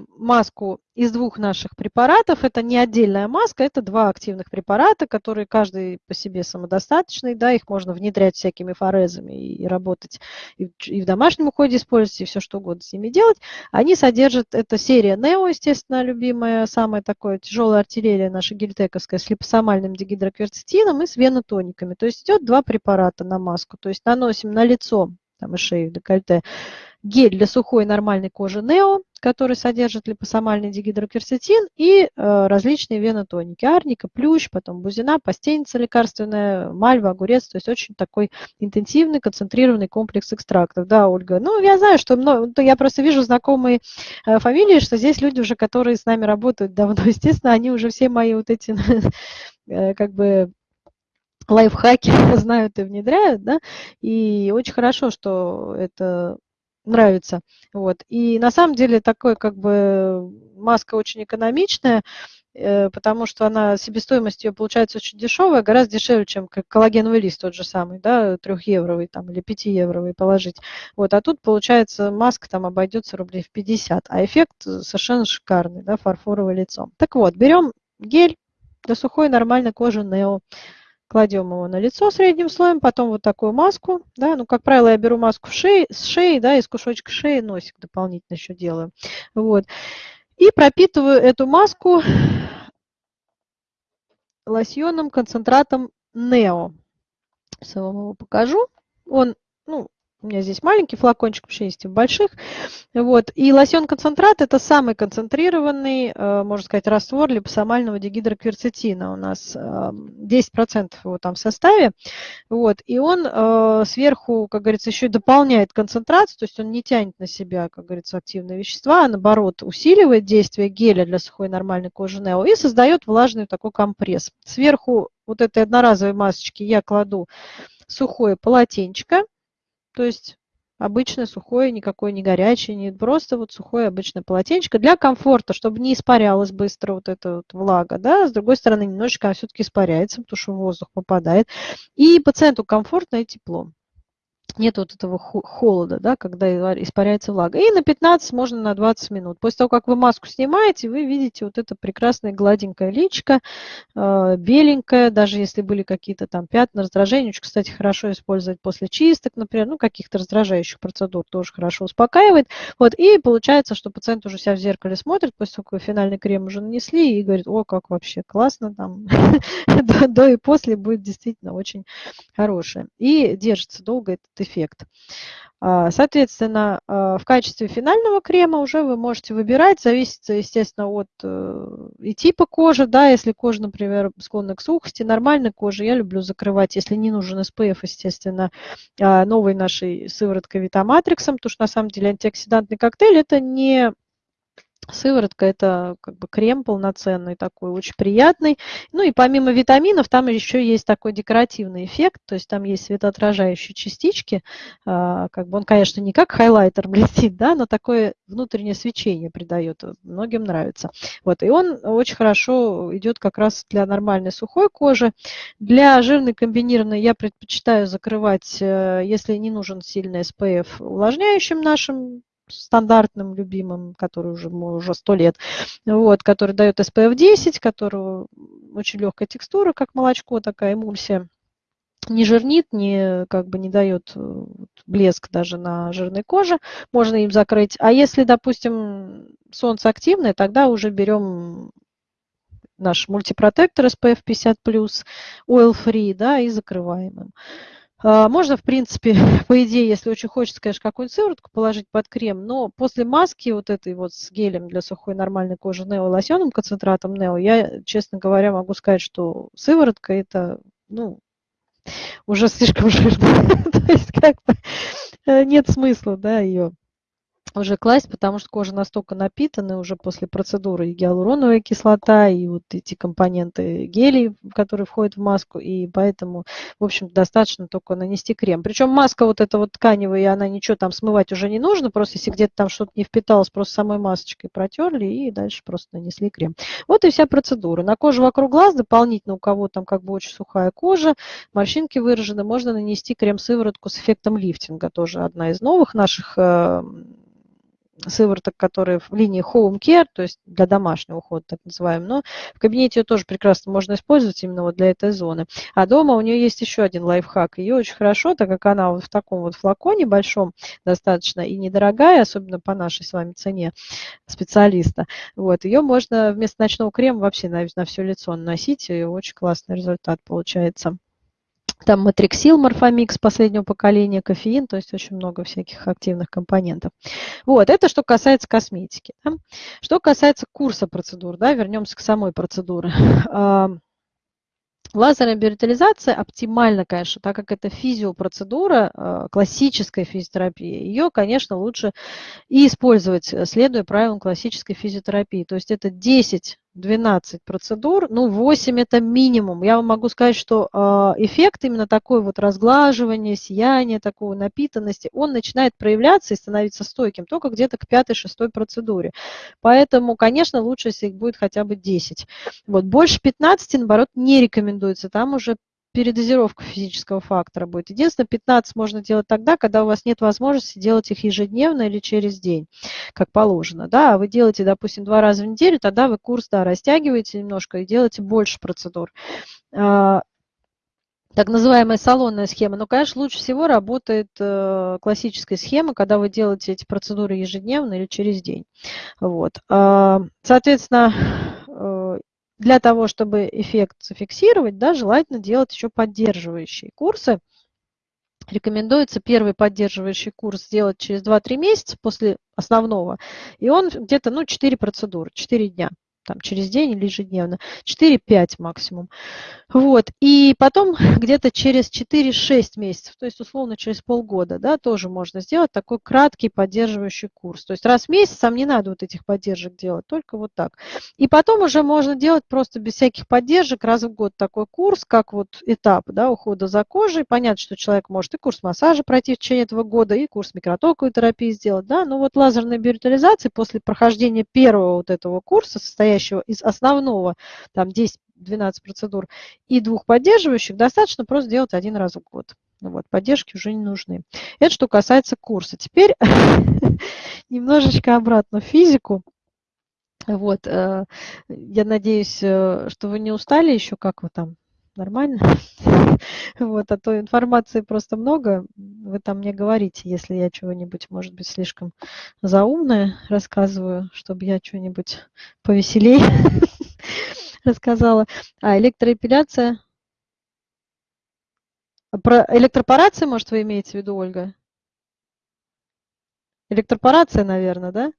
A: э, маску из двух наших препаратов. Это не отдельная маска, это два активных препарата, которые каждый по себе самодостаточный. Да, их можно внедрять всякими форезами и, работать и в, домашнем уходе использовать, и все что угодно с ними делать. Они содержат, это серия Нео, естественно, любимая, самая такое тяжелая артиллерия наша гельтековская с липосомальным дигидрокверцетином и с венотониками. То есть идет два препарата на маску. То есть наносим на лицо там и шею, декольте, гель для сухой нормальной кожи Нео, который содержит липосомальный дигидрокверцетин и э, различные венотоники. Арника, плющ, потом бузина, пастеница лекарственная, мальва, огурец. То есть очень такой интенсивный, концентрированный комплекс экстрактов. Да, Ольга? Ну, я знаю, что много, я просто вижу знакомые э, фамилии, что здесь люди уже, которые с нами работают давно, естественно, они уже все мои вот эти э, как бы лайфхаки знают и внедряют, да, и очень хорошо, что это нравится. Вот. И на самом деле такой как бы маска очень экономичная, э, потому что она себестоимость ее получается очень дешевая, гораздо дешевле, чем коллагеновый лист тот же самый, да, трехевровый там или пятиевровый положить. Вот, а тут получается маска там обойдется рублей в 50, а эффект совершенно шикарный, да, фарфоровое лицо. Так вот, берем гель для сухой нормальной кожи Нео, кладем его на лицо средним слоем, потом вот такую маску, да, ну, как правило, я беру маску в шеи, с шеи, да, из кусочка шеи носик дополнительно еще делаю, вот, и пропитываю эту маску лосьоном концентратом Нео. Я вам его покажу. Он, ну, у меня здесь маленький флакончик, вообще есть и в больших. Вот. И лосьон-концентрат – это самый концентрированный, э, можно сказать, раствор липосомального дигидрокверцетина. У нас 10% его там в составе. Вот. И он э, сверху, как говорится, еще и дополняет концентрацию, то есть он не тянет на себя, как говорится, активные вещества, а наоборот усиливает действие геля для сухой нормальной кожи Нео и создает влажный такой компресс. Сверху вот этой одноразовой масочки я кладу сухое полотенчик, то есть обычное сухое, никакое не горячее, не просто вот сухое обычное полотенечко для комфорта, чтобы не испарялась быстро вот эта вот влага, да, с другой стороны немножечко все-таки испаряется, потому что воздух попадает, и пациенту комфортно и тепло. Нет вот этого холода, да, когда испаряется влага. И на 15, можно на 20 минут. После того, как вы маску снимаете, вы видите вот это прекрасное гладенькое личико, э, беленькое, даже если были какие-то там пятна, раздражения. Очень, кстати, хорошо использовать после чисток, например, ну, каких-то раздражающих процедур тоже хорошо успокаивает. Вот, и получается, что пациент уже себя в зеркале смотрит, после того, как финальный крем уже нанесли, и говорит, о, как вообще классно там, до и после будет действительно очень хорошее. И держится долго этот эффект. А, соответственно, а, в качестве финального крема уже вы можете выбирать, зависит, естественно, от э, и типа кожи, да, если кожа, например, склонна к сухости, нормальной кожи я люблю закрывать, если не нужен SPF, естественно, а, новой нашей сывороткой Витаматриксом, потому что на самом деле антиоксидантный коктейль это не Сыворотка – это как бы крем полноценный такой, очень приятный. Ну и помимо витаминов, там еще есть такой декоративный эффект, то есть там есть светоотражающие частички. А, как бы он, конечно, не как хайлайтер блестит, да, но такое внутреннее свечение придает. Многим нравится. Вот, и он очень хорошо идет как раз для нормальной сухой кожи. Для жирной комбинированной я предпочитаю закрывать, э, если не нужен сильный SPF, увлажняющим нашим стандартным, любимым, который уже, уже 100 лет, вот, который дает SPF 10, который очень легкая текстура, как молочко, такая эмульсия не жирнит, не, как бы не дает э, блеск даже на жирной коже, можно им закрыть. А если, допустим, солнце активное, тогда уже берем наш мультипротектор SPF 50+, oil free, да, и закрываем им. А, можно, в принципе, по идее, если очень хочется, конечно, какую-нибудь сыворотку положить под крем, но после маски вот этой вот с гелем для сухой нормальной кожи Нео лосьонным концентратом Нео, я, честно говоря, могу сказать, что сыворотка это, ну, уже слишком жирно. То есть как бы э, нет смысла, да, ее уже класть, потому что кожа настолько напитана уже после процедуры и гиалуроновая кислота, и вот эти компоненты гелей, которые входят в маску, и поэтому, в общем, достаточно только нанести крем. Причем маска вот эта вот тканевая, она ничего там смывать уже не нужно, просто если где-то там что-то не впиталось, просто самой масочкой протерли и дальше просто нанесли крем. Вот и вся процедура. На коже вокруг глаз дополнительно, у кого там как бы очень сухая кожа, морщинки выражены, можно нанести крем-сыворотку с эффектом лифтинга, тоже одна из новых наших э, сывороток, которые в линии Home Care, то есть для домашнего ухода, так называемый. Но в кабинете ее тоже прекрасно можно использовать именно вот для этой зоны. А дома у нее есть еще один лайфхак. Ее очень хорошо, так как она вот в таком вот флаконе большом достаточно и недорогая, особенно по нашей с вами цене специалиста. Вот, ее можно вместо ночного крема вообще на, на все лицо наносить, и очень классный результат получается. Там матриксил, морфомикс последнего поколения, кофеин, то есть очень много всяких активных компонентов. Вот, это что касается косметики. Да. Что касается курса процедур, да, вернемся к самой процедуре. Лазерная биоритализация оптимальна, конечно, так как это физиопроцедура, а, классическая физиотерапия. Ее, конечно, лучше и использовать, следуя правилам классической физиотерапии. То есть это 10 12 процедур, ну 8 это минимум. Я вам могу сказать, что э, эффект именно такой вот разглаживания, сияния, такого напитанности, он начинает проявляться и становиться стойким только где-то к пятой-шестой процедуре. Поэтому, конечно, лучше, если их будет хотя бы 10. Вот, больше 15, наоборот, не рекомендуется. Там уже передозировка физического фактора будет. Единственное, 15 можно делать тогда, когда у вас нет возможности делать их ежедневно или через день, как положено. Да, а вы делаете, допустим, два раза в неделю, тогда вы курс да, растягиваете немножко и делаете больше процедур. А, так называемая салонная схема. Но, конечно, лучше всего работает э, классическая схема, когда вы делаете эти процедуры ежедневно или через день. Вот. А, соответственно, для того, чтобы эффект зафиксировать, да, желательно делать еще поддерживающие курсы. Рекомендуется первый поддерживающий курс сделать через 2-3 месяца после основного. И он где-то ну, 4 процедуры, 4 дня там, через день или ежедневно, 4-5 максимум. Вот. И потом где-то через 4-6 месяцев, то есть условно через полгода, да, тоже можно сделать такой краткий поддерживающий курс. То есть раз в месяц там не надо вот этих поддержек делать, только вот так. И потом уже можно делать просто без всяких поддержек раз в год такой курс, как вот этап да, ухода за кожей. Понятно, что человек может и курс массажа пройти в течение этого года, и курс микротоковой терапии сделать, да, но вот лазерная биоритализация после прохождения первого вот этого курса, состоящего из основного, там 10 12 процедур и двух поддерживающих, достаточно просто делать один раз в год. Вот, поддержки уже не нужны. Это что касается курса. Теперь немножечко обратно в физику. Вот, э, я надеюсь, э, что вы не устали еще, как вы там, нормально? Вот, а то информации просто много, вы там мне говорите, если я чего-нибудь, может быть, слишком заумное рассказываю, чтобы я что-нибудь повеселее рассказала. А электроэпиляция? Про электропорации, может, вы имеете в виду, Ольга? Электропорация, наверное, да?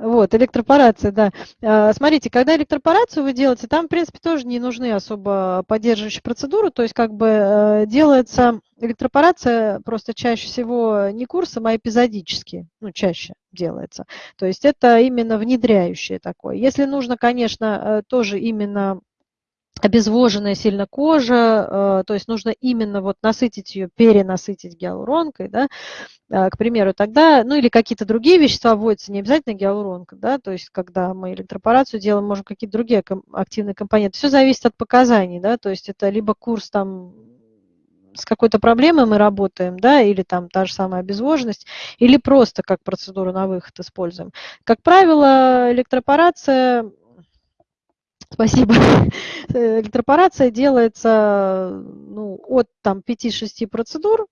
A: Вот, электропорация, да. А, смотрите, когда электропорацию вы делаете, там, в принципе, тоже не нужны особо поддерживающие процедуры, то есть как бы э, делается электропорация просто чаще всего не курсом, а эпизодически, ну, чаще делается. То есть это именно внедряющее такое. Если нужно, конечно, э, тоже именно обезвоженная сильно кожа, э, то есть нужно именно вот насытить ее, перенасытить гиалуронкой, да, э, к примеру, тогда, ну или какие-то другие вещества вводятся, не обязательно гиалуронка, да, то есть когда мы электропорацию делаем, можем какие-то другие активные компоненты. Все зависит от показаний, да, то есть это либо курс там с какой-то проблемой мы работаем, да, или там та же самая обезвоженность, или просто как процедуру на выход используем. Как правило, электропорация Спасибо. Электропорация делается ну, от там, 5-6 процедур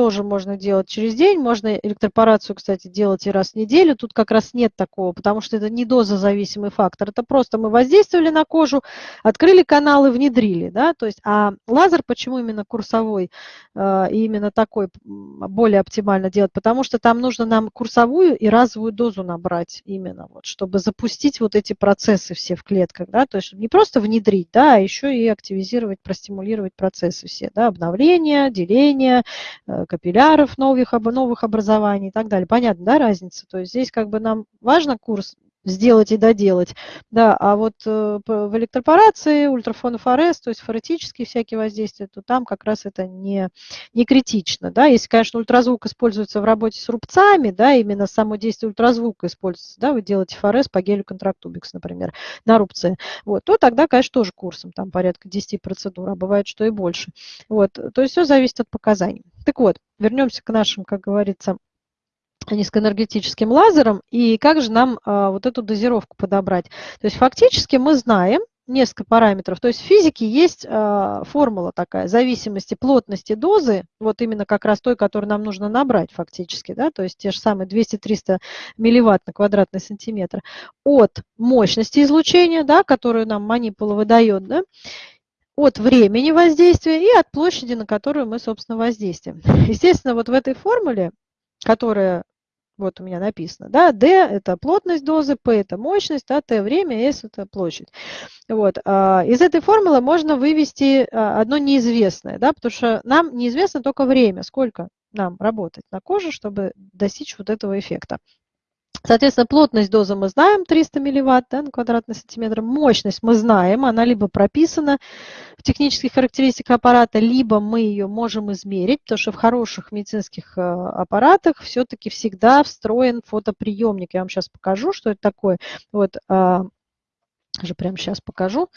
A: тоже можно делать через день. Можно электропорацию, кстати, делать и раз в неделю. Тут как раз нет такого, потому что это не дозозависимый фактор. Это просто мы воздействовали на кожу, открыли каналы, внедрили. Да? То есть, а лазер почему именно курсовой э, и именно такой более оптимально делать? Потому что там нужно нам курсовую и разовую дозу набрать именно, вот, чтобы запустить вот эти процессы все в клетках. Да? То есть не просто внедрить, да, а еще и активизировать, простимулировать процессы все. Да? Обновление, деление, э, капилляров новых, новых образований и так далее. Понятно, да, разница? То есть здесь как бы нам важно курс сделать и доделать. Да, а вот э, в электропорации, ультрафонофорез, то есть форетические всякие воздействия, то там как раз это не, не критично. Да. Если, конечно, ультразвук используется в работе с рубцами, да, именно само действие ультразвука используется, да, вы делаете форез по гелю контрактубикс, например, на рубце, вот, то тогда, конечно, тоже курсом, там порядка 10 процедур, а бывает, что и больше. Вот, то есть все зависит от показаний. Так вот, вернемся к нашим, как говорится, низкоэнергетическим лазером, и как же нам а, вот эту дозировку подобрать. То есть фактически мы знаем несколько параметров. То есть в физике есть а, формула такая, зависимости плотности дозы, вот именно как раз той, которую нам нужно набрать фактически, да, то есть те же самые 200-300 милливатт на квадратный сантиметр, от мощности излучения, да, которую нам манипула выдает, да, от времени воздействия и от площади, на которую мы, собственно, воздействуем. Естественно, вот в этой формуле, которая вот у меня написано, да, D – это плотность дозы, P – это мощность, да, T – время, S – это площадь. Вот. А, из этой формулы можно вывести а, одно неизвестное, да, потому что нам неизвестно только время, сколько нам работать на коже, чтобы достичь вот этого эффекта. Соответственно, плотность дозы мы знаем, 300 милливатт да, на квадратный сантиметр. Мощность мы знаем, она либо прописана в технических характеристиках аппарата, либо мы ее можем измерить, потому что в хороших медицинских э, аппаратах все-таки всегда встроен фотоприемник. Я вам сейчас покажу, что это такое. Вот, а, же прямо сейчас покажу.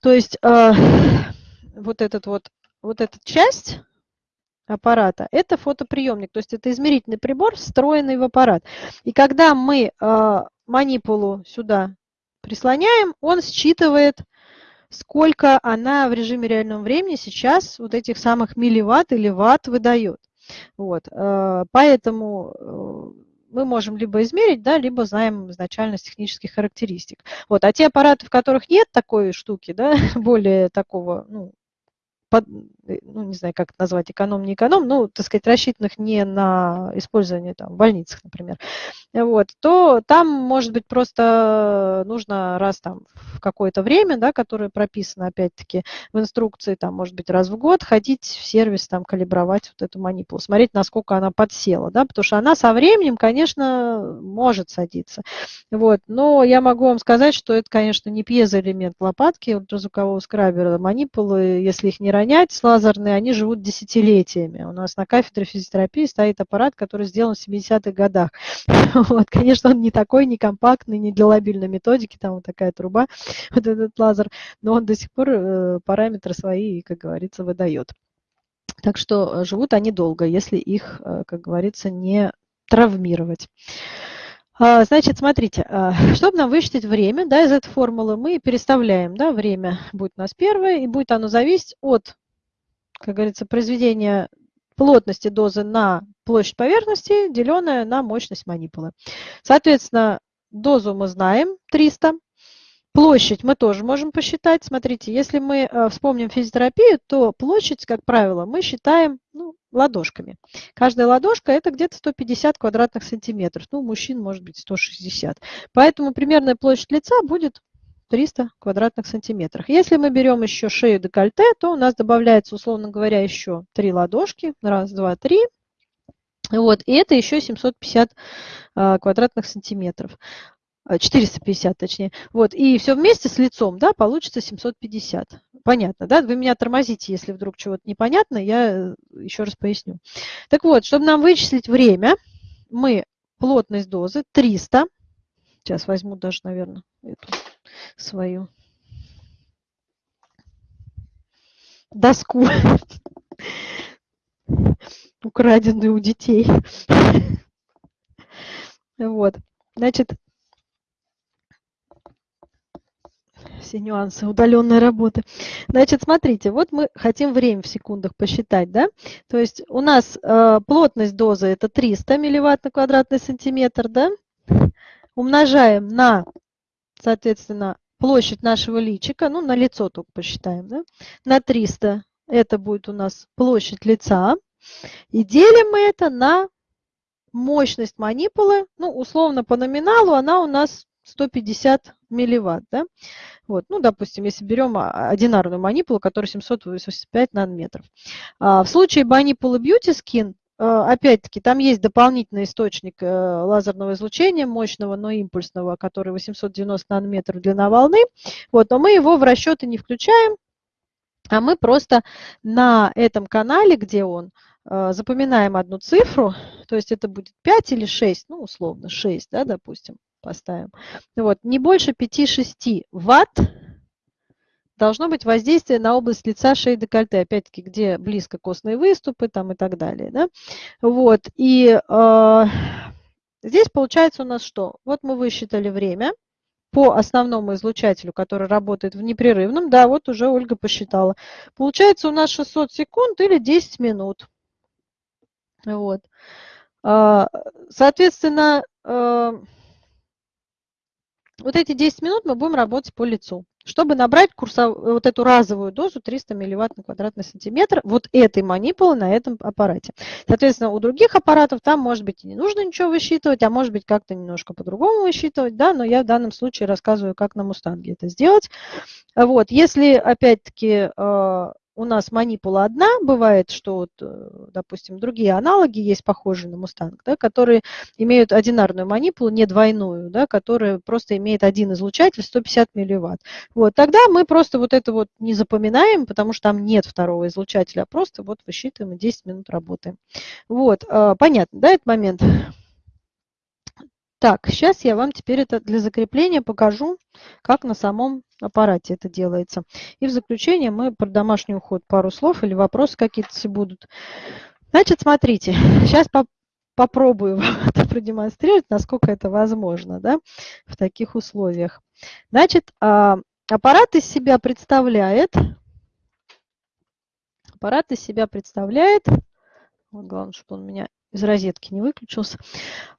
A: То есть а, вот этот вот, вот эта часть аппарата, это фотоприемник, то есть это измерительный прибор, встроенный в аппарат. И когда мы э, манипулу сюда прислоняем, он считывает, сколько она в режиме реального времени сейчас вот этих самых милливатт или ватт выдает. Вот, э, поэтому э, мы можем либо измерить, да, либо знаем изначально технических характеристик. Вот, а те аппараты, в которых нет такой штуки, да, более такого ну, под, э, ну, не знаю, как назвать, эконом, не эконом, ну, так сказать, рассчитанных не на использование там, в больницах, например, вот, то там, может быть, просто нужно раз там в какое-то время, да, которое прописано, опять-таки, в инструкции, там, может быть, раз в год ходить в сервис, там, калибровать вот эту манипулу, смотреть, насколько она подсела, да, потому что она со временем, конечно, может садиться, вот, но я могу вам сказать, что это, конечно, не пьезоэлемент лопатки ультразвукового скрабера, манипулы, если их не ранее понять, лазерные, они живут десятилетиями. У нас на кафедре физиотерапии стоит аппарат, который сделан в 70-х годах. Вот, конечно, он не такой, не компактный, не для лобильной методики, там вот такая труба, вот этот лазер, но он до сих пор э, параметры свои, как говорится, выдает. Так что э, живут они долго, если их, э, как говорится, не травмировать. А, значит, смотрите, а, чтобы нам высчитать время да, из этой формулы, мы переставляем, да, время будет у нас первое, и будет оно зависеть от, как говорится, произведения плотности дозы на площадь поверхности, деленная на мощность манипулы. Соответственно, дозу мы знаем, 300, Площадь мы тоже можем посчитать. Смотрите, если мы э, вспомним физиотерапию, то площадь, как правило, мы считаем ну, ладошками. Каждая ладошка – это где-то 150 квадратных сантиметров. Ну, у мужчин может быть 160. Поэтому примерная площадь лица будет 300 квадратных сантиметров. Если мы берем еще шею декольте, то у нас добавляется, условно говоря, еще 3 ладошки. Раз, два, три. Вот, и это еще 750 э, квадратных сантиметров. 450 э, точнее. Вот, и все вместе с лицом, да, получится 750. Понятно, да? Вы меня тормозите, если вдруг чего-то непонятно, я э, еще раз поясню. Так вот, чтобы нам вычислить время, мы плотность дозы 300, сейчас возьму даже, наверное, эту свою доску, украденную у детей. Вот, значит, все нюансы удаленной работы. Значит, смотрите, вот мы хотим время в секундах посчитать, да? То есть у нас э, плотность дозы это 300 милливатт на квадратный сантиметр, да? Умножаем на, соответственно, площадь нашего личика, ну, на лицо только посчитаем, да? На 300 это будет у нас площадь лица. И делим мы это на мощность манипулы, ну, условно по номиналу она у нас 150 милливатт, да? Вот, ну, допустим, если берем а, одинарную манипулу, которая 785 нанометров. А в случае манипулы Beauty Skin, а, опять-таки, там есть дополнительный источник э, лазерного излучения, мощного, но импульсного, который 890 нанометров длина волны. Вот, но мы его в расчеты не включаем, а мы просто на этом канале, где он, э, запоминаем одну цифру, то есть это будет 5 или 6, ну, условно, 6, да, допустим поставим. Вот, не больше 5-6 ватт должно быть воздействие на область лица, шеи, декольте, опять-таки, где близко костные выступы там и так далее. Да? Вот, и э, здесь получается у нас что? Вот мы высчитали время по основному излучателю, который работает в непрерывном. Да, вот уже Ольга посчитала. Получается у нас 600 секунд или 10 минут. Вот. А, соответственно, э, вот эти 10 минут мы будем работать по лицу. Чтобы набрать курсов, вот эту разовую дозу 300 милливатт на квадратный сантиметр вот этой манипулы на этом аппарате. Соответственно, у других аппаратов там, может быть, и не нужно ничего высчитывать, а может быть, как-то немножко по-другому высчитывать, да, но я в данном случае рассказываю, как на Мустанге это сделать. Вот, если, опять-таки, э, у нас манипула одна, бывает, что, вот, э, допустим, другие аналоги есть похожие на Мустанг, да, которые имеют одинарную манипулу, не двойную, да, которая просто имеет один излучатель 150 милливатт. Вот, тогда мы просто вот это вот не запоминаем, потому что там нет второго излучателя, а просто вот высчитываем и 10 минут работаем. Вот, а, понятно, да, этот момент? Так, сейчас я вам теперь это для закрепления покажу, как на самом аппарате это делается. И в заключение мы про домашний уход пару слов или вопросы какие-то будут. Значит, смотрите, сейчас по попробую вам это продемонстрировать, насколько это возможно да, в таких условиях. Значит, а, аппарат из себя представляет, аппарат из себя представляет, вот главное, чтобы он меня из розетки не выключился.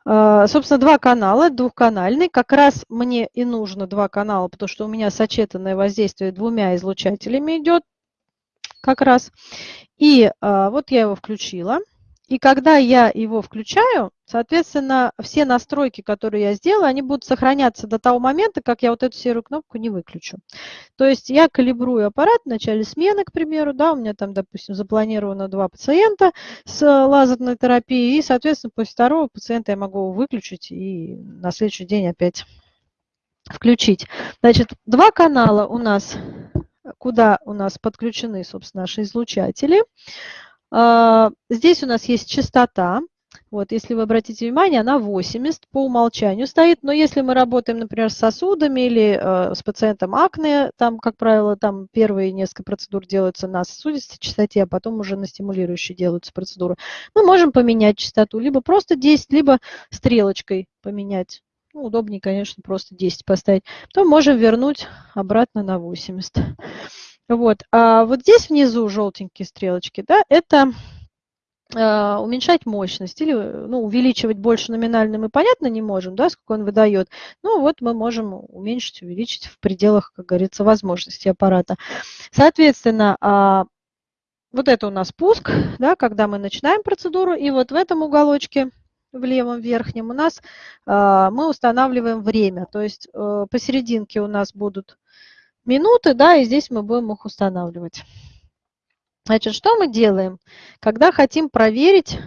A: А, собственно, два канала, двухканальный. Как раз мне и нужно два канала, потому что у меня сочетанное воздействие двумя излучателями идет как раз. И а, вот я его включила. И когда я его включаю, соответственно, все настройки, которые я сделала, они будут сохраняться до того момента, как я вот эту серую кнопку не выключу. То есть я калибрую аппарат в начале смены, к примеру, да, у меня там, допустим, запланировано два пациента с лазерной терапией, и, соответственно, после второго пациента я могу выключить и на следующий день опять включить. Значит, два канала у нас куда у нас подключены, собственно, наши излучатели. А, здесь у нас есть частота. Вот, если вы обратите внимание, она 80 по умолчанию стоит, но если мы работаем, например, с сосудами или э, с пациентом акне, там, как правило, там первые несколько процедур делаются на сосудистой частоте, а потом уже на стимулирующей делаются процедуры, мы можем поменять частоту, либо просто 10, либо стрелочкой поменять. Ну, удобнее, конечно, просто 10 поставить. Потом можем вернуть обратно на 80. Вот. А вот здесь внизу желтенькие стрелочки, да, это а, уменьшать мощность или ну, увеличивать больше номинально мы, понятно, не можем, да, сколько он выдает. Ну, вот мы можем уменьшить, увеличить в пределах, как говорится, возможностей аппарата. Соответственно, а, вот это у нас пуск, да, когда мы начинаем процедуру, и вот в этом уголочке в левом верхнем у нас а, мы устанавливаем время, то есть э, посерединке у нас будут минуты, да, и здесь мы будем их устанавливать. Значит, что мы делаем, когда хотим проверить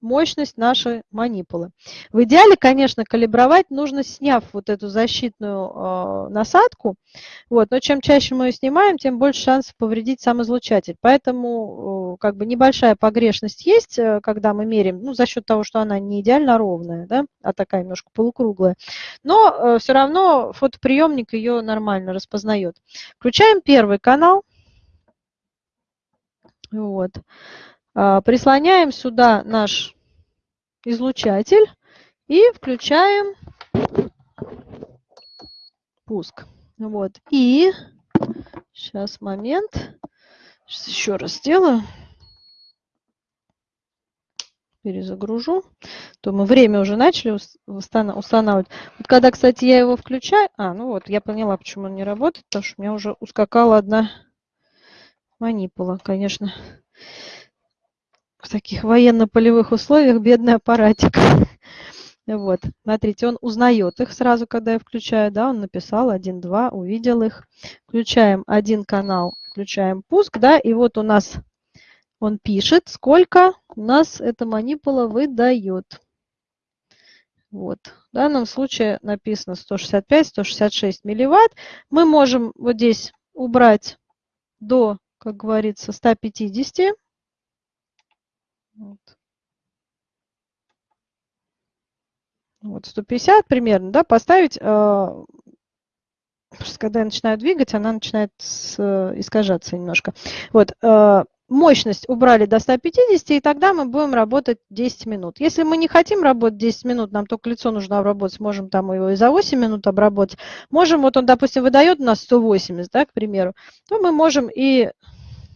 A: мощность нашей манипулы? В идеале, конечно, калибровать нужно, сняв вот эту защитную э, насадку. Вот, но чем чаще мы ее снимаем, тем больше шансов повредить сам излучатель. Поэтому э, как бы небольшая погрешность есть, э, когда мы меряем, ну, за счет того, что она не идеально ровная, да, а такая немножко полукруглая. Но э, все равно фотоприемник ее нормально распознает. Включаем первый канал. Вот. А, прислоняем сюда наш излучатель и включаем пуск. Вот. И сейчас момент. Сейчас еще раз сделаю. Перезагружу. То мы время уже начали устанавливать. Вот когда, кстати, я его включаю... А, ну вот, я поняла, почему он не работает. Потому что у меня уже ускакала одна манипула, конечно. В таких военно-полевых условиях бедный аппаратик. Вот, смотрите, он узнает их сразу, когда я включаю, да, он написал 1, 2, увидел их. Включаем один канал, включаем пуск, да, и вот у нас он пишет, сколько у нас эта манипула выдает. Вот. В данном случае написано 165-166 милливатт. Мы можем вот здесь убрать до как говорится, 150. Вот. Вот 150 примерно, да, поставить, э, когда я начинаю двигать, она начинает с, искажаться немножко. Вот, э, мощность убрали до 150, и тогда мы будем работать 10 минут. Если мы не хотим работать 10 минут, нам только лицо нужно обработать, можем там его и за 8 минут обработать. Можем, вот он, допустим, выдает у нас 180, да, к примеру, то мы можем и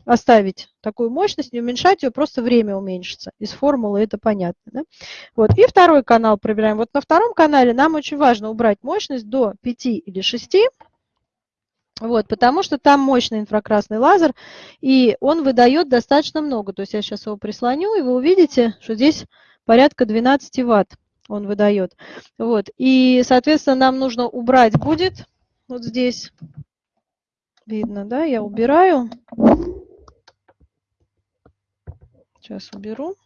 A: оставить такую мощность, не уменьшать ее, просто время уменьшится. Из формулы это понятно. Да? Вот. И второй канал проверяем. Вот на втором канале нам очень важно убрать мощность до 5 или 6. Вот, потому что там мощный инфракрасный лазер, и он выдает достаточно много. То есть я сейчас его прислоню, и вы увидите, что здесь порядка 12 ватт он выдает. Вот, и, соответственно, нам нужно убрать будет, вот здесь, видно, да, я убираю. Сейчас уберу.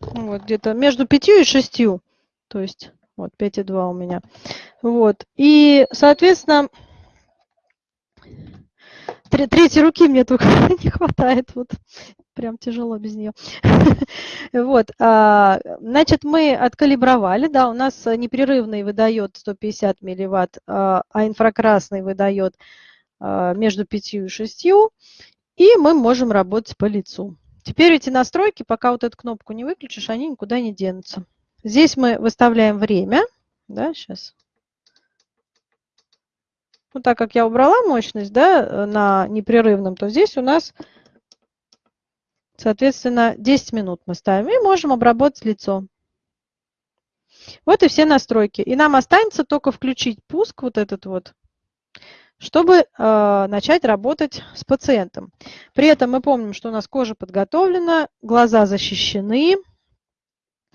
A: Вот где-то между пятью и шестью. То есть вот 5,2 у меня. Вот. И, соответственно, третьей руки мне только не хватает. Вот прям тяжело без нее. вот, а, значит, мы откалибровали, да, у нас непрерывный выдает 150 милливатт, а, а инфракрасный выдает а, между 5 и 6, и мы можем работать по лицу. Теперь эти настройки, пока вот эту кнопку не выключишь, они никуда не денутся. Здесь мы выставляем время, да, сейчас. Ну, так как я убрала мощность, да, на непрерывном, то здесь у нас Соответственно, 10 минут мы ставим и можем обработать лицо. Вот и все настройки. И нам останется только включить пуск вот этот вот, чтобы э, начать работать с пациентом. При этом мы помним, что у нас кожа подготовлена, глаза защищены.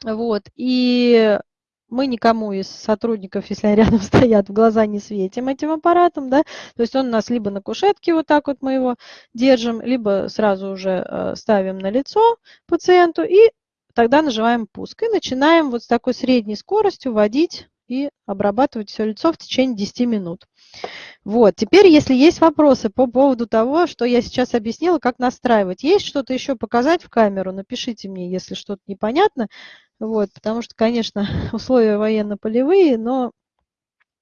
A: Вот, и мы никому из сотрудников, если они рядом стоят, в глаза не светим этим аппаратом, да, то есть он у нас либо на кушетке вот так вот мы его держим, либо сразу уже э, ставим на лицо пациенту и тогда нажимаем пуск. И начинаем вот с такой средней скоростью вводить и обрабатывать все лицо в течение 10 минут. Вот, теперь, если есть вопросы по поводу того, что я сейчас объяснила, как настраивать, есть что-то еще показать в камеру, напишите мне, если что-то непонятно. Вот, потому что, конечно, условия военно-полевые, но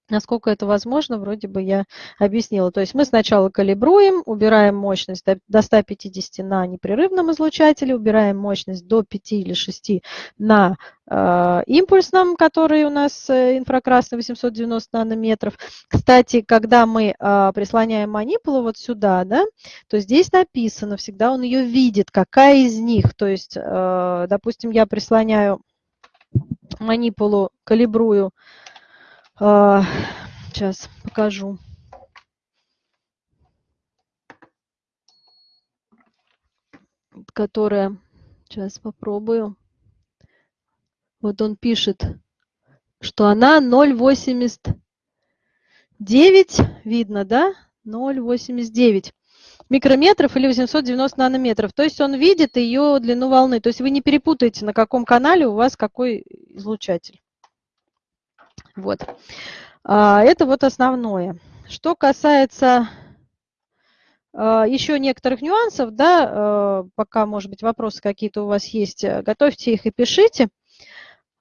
A: Насколько это возможно, вроде бы я объяснила. То есть мы сначала калибруем, убираем мощность до 150 на непрерывном излучателе, убираем мощность до 5 или 6 на э, импульсном, который у нас э, инфракрасный 890 нанометров. Кстати, когда мы э, прислоняем манипулу вот сюда, да, то здесь написано, всегда он ее видит, какая из них. То есть, э, допустим, я прислоняю манипулу, калибрую, Сейчас а, покажу. Которая, сейчас попробую. Вот он пишет, что она 0,89, видно, да? 0,89 микрометров или 890 нанометров. То есть он видит ее длину волны. То есть вы не перепутаете, на каком канале у вас какой излучатель. Вот. А, это вот основное. Что касается а, еще некоторых нюансов, да, а, пока, может быть, вопросы какие-то у вас есть, э, готовьте их и пишите.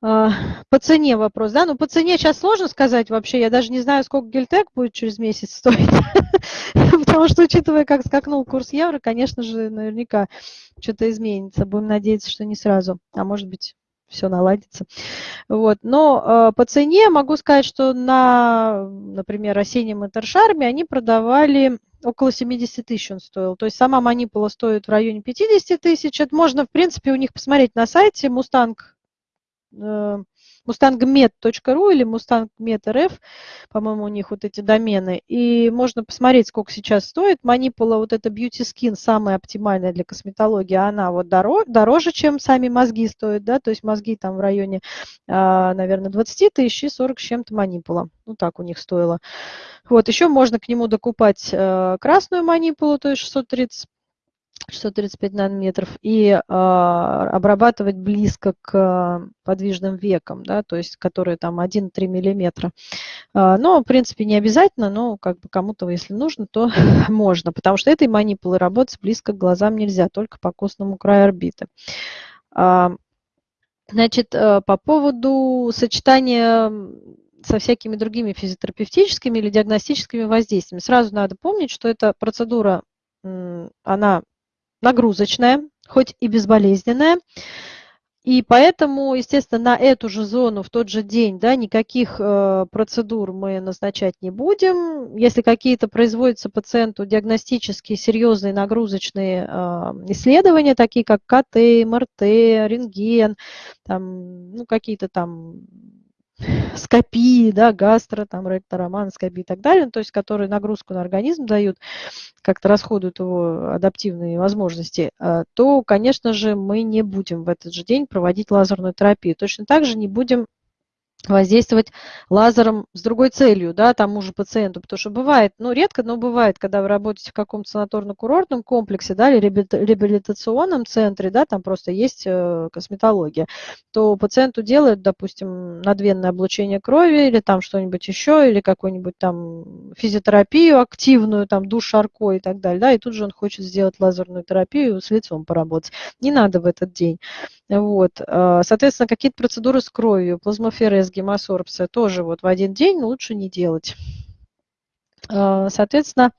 A: По цене вопрос, да, ну по цене сейчас сложно сказать вообще, я даже не знаю, сколько гельтек будет через месяц стоить, потому что, учитывая, как скакнул курс евро, конечно же, наверняка что-то изменится, будем надеяться, что не сразу, а может быть, все наладится. Вот. Но э, по цене могу сказать, что на, например, осеннем интершарме они продавали около 70 тысяч он стоил. То есть сама манипула стоит в районе 50 тысяч. Это можно, в принципе, у них посмотреть на сайте Mustang э, mustangmed.ru или mustangmed.rf, по-моему, у них вот эти домены. И можно посмотреть, сколько сейчас стоит. Манипула, вот эта Beauty Skin, самая оптимальная для косметологии, она вот дороже, дороже, чем сами мозги стоят, да, то есть мозги там в районе, а, наверное, 20 тысяч и 40 с чем-то манипула. Ну, так у них стоило. Вот, еще можно к нему докупать э, красную манипулу, то есть 630 635 нанометров, и э, обрабатывать близко к подвижным векам, да, то есть которые там 1-3 миллиметра. Э, но, в принципе, не обязательно, но как бы кому-то, если нужно, то можно, потому что этой манипулой работать близко к глазам нельзя, только по костному краю орбиты. Э, значит, э, по поводу сочетания со всякими другими физиотерапевтическими или диагностическими воздействиями. Сразу надо помнить, что эта процедура, она нагрузочная, хоть и безболезненная. И поэтому, естественно, на эту же зону в тот же день да, никаких э, процедур мы назначать не будем. Если какие-то производятся пациенту диагностические серьезные нагрузочные э, исследования, такие как КТ, МРТ, рентген, там, ну, какие-то там скопии, да, гастро, там, ректороманоскопии и так далее, то есть которые нагрузку на организм дают, как-то расходуют его адаптивные возможности, а, то, конечно же, мы не будем в этот же день проводить лазерную терапию. Точно так же не будем воздействовать лазером с другой целью, да, тому же пациенту, потому что бывает, ну, редко, но бывает, когда вы работаете в каком-то санаторно-курортном комплексе, да, или реабилитационном центре, да, там просто есть э, косметология, то пациенту делают, допустим, надвенное облучение крови или там что-нибудь еще, или какую-нибудь там физиотерапию активную, там душ шарко и так далее, да, и тут же он хочет сделать лазерную терапию, с лицом поработать. Не надо в этот день. Вот. А, соответственно, какие-то процедуры с кровью, плазмоферез, гемосорбция тоже вот в один день лучше не делать. А, соответственно,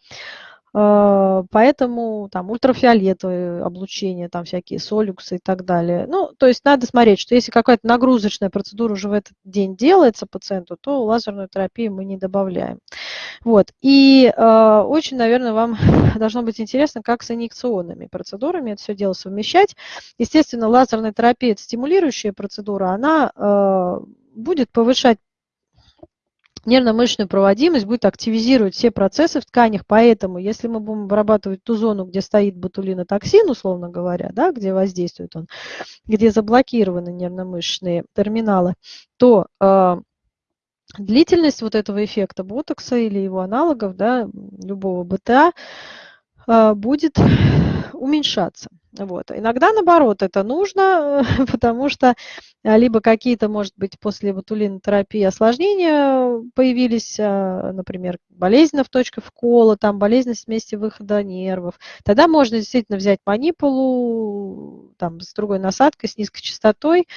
A: а, поэтому там ультрафиолетовое облучение, там всякие солюксы и так далее. Ну, то есть надо смотреть, что если какая-то нагрузочная процедура уже в этот день делается пациенту, то лазерную терапию мы не добавляем. Вот. И э, очень, наверное, вам должно быть интересно, как с инъекционными процедурами это все дело совмещать. Естественно, лазерная терапия – это стимулирующая процедура, она э, будет повышать нервно-мышечную проводимость будет активизировать все процессы в тканях, поэтому если мы будем обрабатывать ту зону, где стоит ботулинотоксин, условно говоря, да, где воздействует он, где заблокированы нервно-мышечные терминалы, то э, длительность вот этого эффекта ботокса или его аналогов, да, любого БТА, э, будет уменьшаться. Вот. Иногда, наоборот, это нужно, потому что а, либо какие-то, может быть, после ботулинотерапии осложнения появились, а, например, болезненная в точке вкола, там болезненность вместе выхода нервов. Тогда можно действительно взять манипулу там, с другой насадкой, с низкой частотой,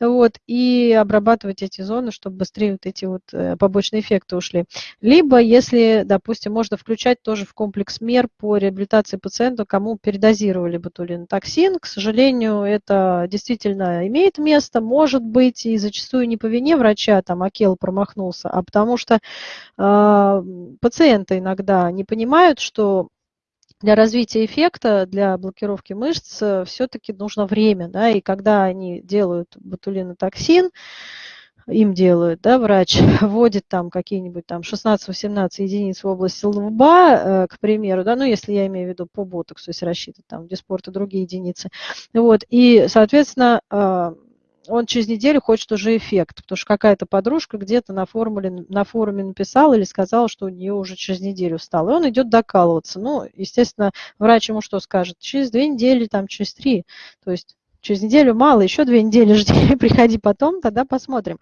A: вот, и обрабатывать эти зоны, чтобы быстрее вот эти вот э, побочные эффекты ушли. Либо, если, допустим, можно включать тоже в комплекс мер по реабилитации пациента, кому передозировали ботулинотоксин. К сожалению, это действительно имеет место, может быть, и зачастую не по вине врача, там, Акел промахнулся, а потому что э, пациенты иногда не понимают, что для развития эффекта, для блокировки мышц э, все-таки нужно время, да, и когда они делают ботулинотоксин, им делают, да, врач вводит там какие-нибудь там 16-18 единиц в области лба, э, к примеру, да, ну, если я имею в виду по ботоксу, если рассчитывать там диспорт и другие единицы, вот, и, соответственно, э, он через неделю хочет уже эффект, потому что какая-то подружка где-то на, на форуме написала или сказала, что у нее уже через неделю встал. И он идет докалываться. Ну, естественно, врач ему что скажет? Через две недели, там, через три. То есть через неделю мало, еще две недели жди, приходи потом, тогда посмотрим.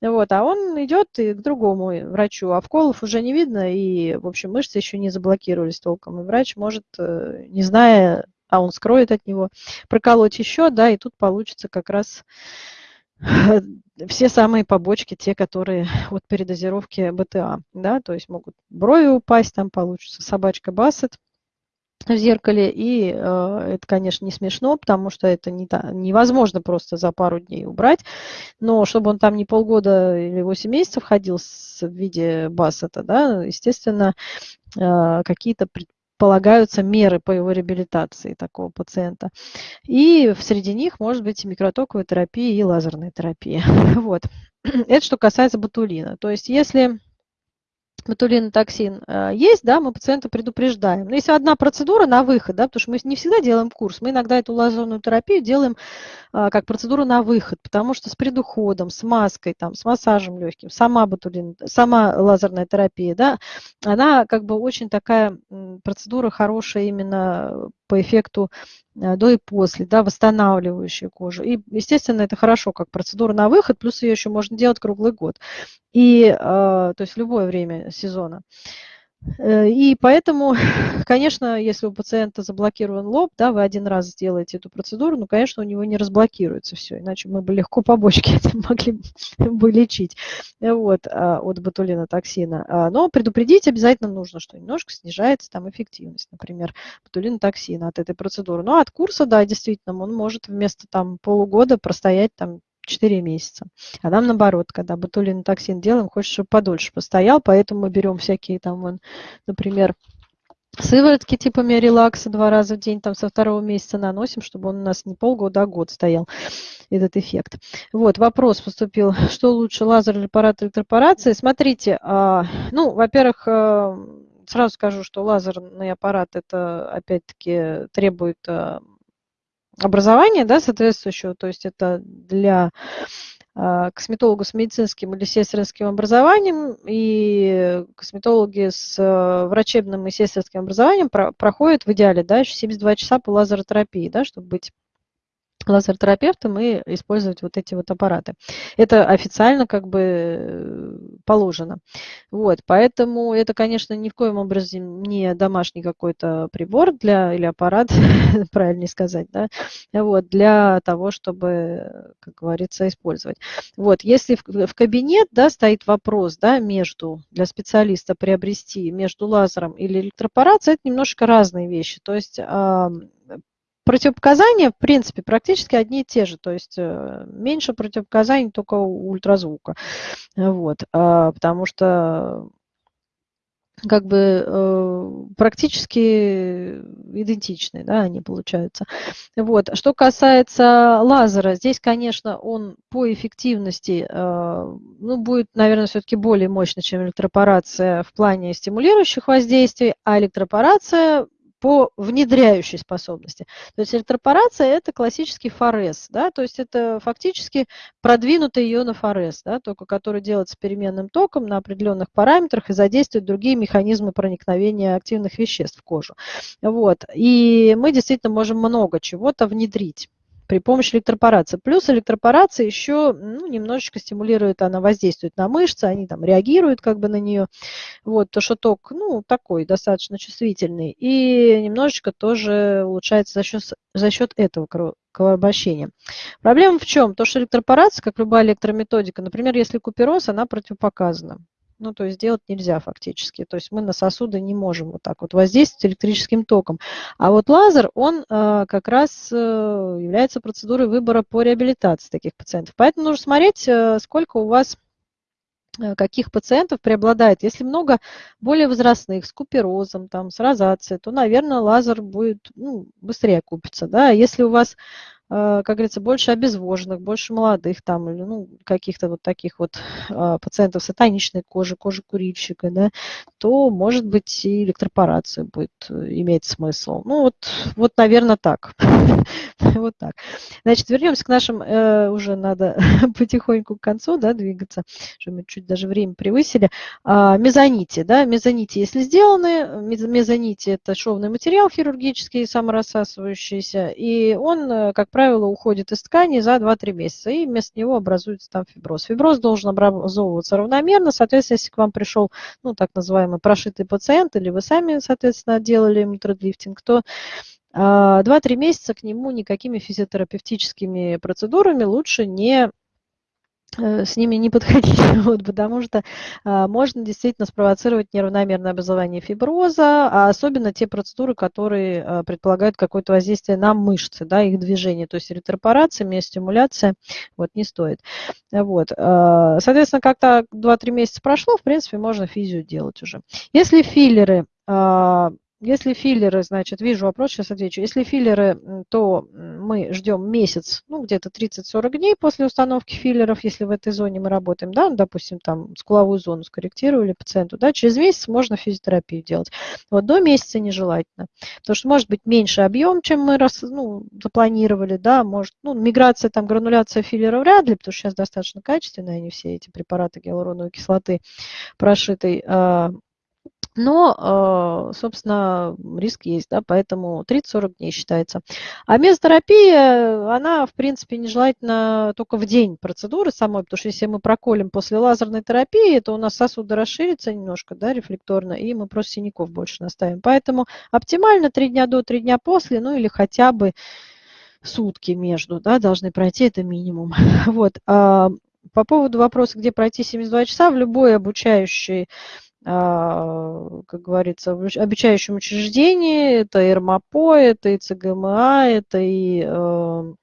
A: Вот, а он идет и к другому врачу, а вколов уже не видно, и, в общем, мышцы еще не заблокировались толком, и врач может, э, не зная а он скроет от него, проколоть еще, да, и тут получится как раз все самые побочки, те, которые от передозировки БТА, да, то есть могут брови упасть, там получится собачка Бассет в зеркале, и э, это, конечно, не смешно, потому что это не та, невозможно просто за пару дней убрать, но чтобы он там не полгода или 8 месяцев ходил с, в виде Бассета, да, естественно, э, какие-то полагаются меры по его реабилитации такого пациента. И среди них может быть и микротоковая терапия, и лазерная терапия. Вот. Это что касается ботулина. То есть если ботулинотоксин э, есть, да, мы пациента предупреждаем. Но если одна процедура на выход, да, потому что мы не всегда делаем курс, мы иногда эту лазерную терапию делаем а, как процедуру на выход, потому что с предуходом, с маской, там, с массажем легким, сама ботулин, сама лазерная терапия, да, она как бы очень такая процедура хорошая именно по эффекту э, до и после, да, восстанавливающая кожу. И, естественно, это хорошо как процедура на выход, плюс ее еще можно делать круглый год. И, э, то есть любое время сезона. Э, и поэтому, конечно, если у пациента заблокирован лоб, да, вы один раз сделаете эту процедуру, ну, конечно, у него не разблокируется все, иначе мы бы легко побочки могли бы лечить вот, а, от ботулинотоксина. А, но предупредить обязательно нужно, что немножко снижается там эффективность, например, ботулинотоксина от этой процедуры. Но от курса, да, действительно, он может вместо там полугода простоять там 4 месяца. А нам наоборот, когда ботулинотоксин делаем, хочется, чтобы подольше постоял, поэтому мы берем всякие там, вон, например, сыворотки типа релакса два раза в день, там со второго месяца наносим, чтобы он у нас не полгода, а год стоял, этот эффект. Вот, вопрос поступил, что лучше, лазер или аппарат электропорации? Смотрите, а, ну, во-первых, э, сразу скажу, что лазерный аппарат, это, опять-таки, требует э, образования, да, соответствующего, то есть это для а, косметологу с медицинским или сестринским образованием и косметологи с э, врачебным и сестринским образованием проходят в идеале да, еще 72 часа по лазеротерапии, да, чтобы быть лазеротерапевтом и использовать вот эти вот аппараты. Это официально как бы э, положено. Вот, поэтому это, конечно, ни в коем образе не домашний какой-то прибор для, или аппарат, правильнее сказать, да, вот, для того, чтобы, как говорится, использовать. Вот, если в, в кабинет, да, стоит вопрос, да, между, для специалиста приобрести между лазером или электропорацией, это немножко разные вещи. То есть Противопоказания, в принципе, практически одни и те же, то есть э, меньше противопоказаний только у ультразвука. Вот, а, потому что как бы э, практически идентичны, да, они получаются. Вот. Что касается лазера, здесь, конечно, он по эффективности, э, ну, будет, наверное, все-таки более мощный, чем электропорация в плане стимулирующих воздействий, а электропорация по внедряющей способности. То есть электропорация – это классический форез, да, то есть это фактически продвинутый ионов форез, да, только который делается переменным током на определенных параметрах и задействует другие механизмы проникновения активных веществ в кожу. Вот. И мы действительно можем много чего-то внедрить при помощи электропорации. Плюс электропорация еще ну, немножечко стимулирует, она воздействует на мышцы, они там реагируют как бы на нее. Вот, то, что ток, ну, такой достаточно чувствительный. И немножечко тоже улучшается за счет, за счет этого кровообращения. Проблема в чем? То, что электропорация, как любая электрометодика, например, если купероз, она противопоказана. Ну, то есть делать нельзя фактически. То есть мы на сосуды не можем вот так вот воздействовать электрическим током. А вот лазер, он э, как раз э, является процедурой выбора по реабилитации таких пациентов. Поэтому нужно смотреть, э, сколько у вас э, каких пациентов преобладает. Если много более возрастных, с куперозом, там, с розацией, то, наверное, лазер будет ну, быстрее купиться. Да? Если у вас а, как говорится, больше обезвоженных, больше молодых там, или ну, каких-то вот таких вот а, пациентов с атоничной кожей, кожи курильщика, да, то, может быть, и электропорация будет э, иметь смысл. Ну, вот, вот наверное, так. Вот так. Значит, вернемся к нашим, э, уже надо потихоньку к концу, да, двигаться, что мы чуть даже время превысили. А, мезонити, да, мезонити, если сделаны, мезонити – это шовный материал хирургический, саморассасывающийся, и он, э, как правило, правило, уходит из ткани за 2-3 месяца, и вместо него образуется там фиброз. Фиброз должен образовываться равномерно, соответственно, если к вам пришел, ну, так называемый прошитый пациент, или вы сами, соответственно, делали митродлифтинг, то 2-3 а, месяца к нему никакими физиотерапевтическими процедурами лучше не с ними не подходить, вот, потому что а, можно действительно спровоцировать неравномерное образование фиброза, а особенно те процедуры, которые а, предполагают какое-то воздействие на мышцы, да, их движение, то есть ретропорация, миостимуляция, вот, не стоит. Вот. А, соответственно, как-то 2-3 месяца прошло, в принципе, можно физию делать уже. Если филлеры а, если филлеры, значит, вижу вопрос, сейчас отвечу. Если филлеры, то мы ждем месяц, ну, где-то 30-40 дней после установки филлеров, если в этой зоне мы работаем, да, ну, допустим, там скуловую зону скорректировали пациенту, да, через месяц можно физиотерапию делать. Вот до месяца нежелательно, потому что может быть меньше объем, чем мы раз, ну, запланировали, да, может, ну, миграция, там, грануляция филлера вряд ли, потому что сейчас достаточно качественные они все, эти препараты гиалуроновой кислоты прошитой, но, э, собственно, риск есть, да, поэтому 30-40 дней считается. А мезотерапия, она, в принципе, нежелательна только в день процедуры самой, потому что если мы проколем после лазерной терапии, то у нас сосуды расширятся немножко, да, рефлекторно, и мы просто синяков больше наставим. Поэтому оптимально 3 дня до, 3 дня после, ну или хотя бы сутки между, да, должны пройти, это минимум. Вот. А по поводу вопроса, где пройти 72 часа, в любой обучающей как говорится, в обучающем учреждении, это и РМАПО, это и ЦГМА, это и э,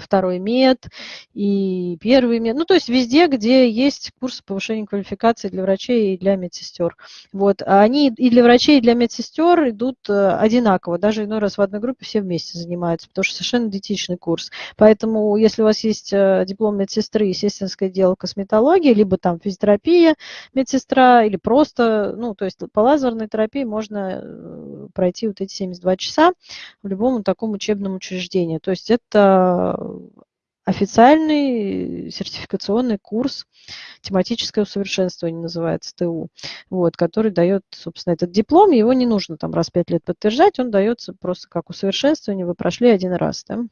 A: второй мед и первый мед. Ну, то есть везде, где есть курсы повышения квалификации для врачей и для медсестер. Вот. А они и для врачей, и для медсестер идут э, одинаково. Даже иной раз в одной группе все вместе занимаются, потому что совершенно идентичный курс. Поэтому, если у вас есть э, диплом медсестры, естественное дело косметологии, либо там физиотерапия медсестра, или просто, ну, то есть по лазерной терапии можно э, пройти вот эти 72 часа в любом таком учебном учреждении. То есть это официальный сертификационный курс тематическое усовершенствование называется ТУ, вот, который дает, собственно, этот диплом, его не нужно там раз пять лет подтверждать, он дается просто как усовершенствование, вы прошли один раз, да.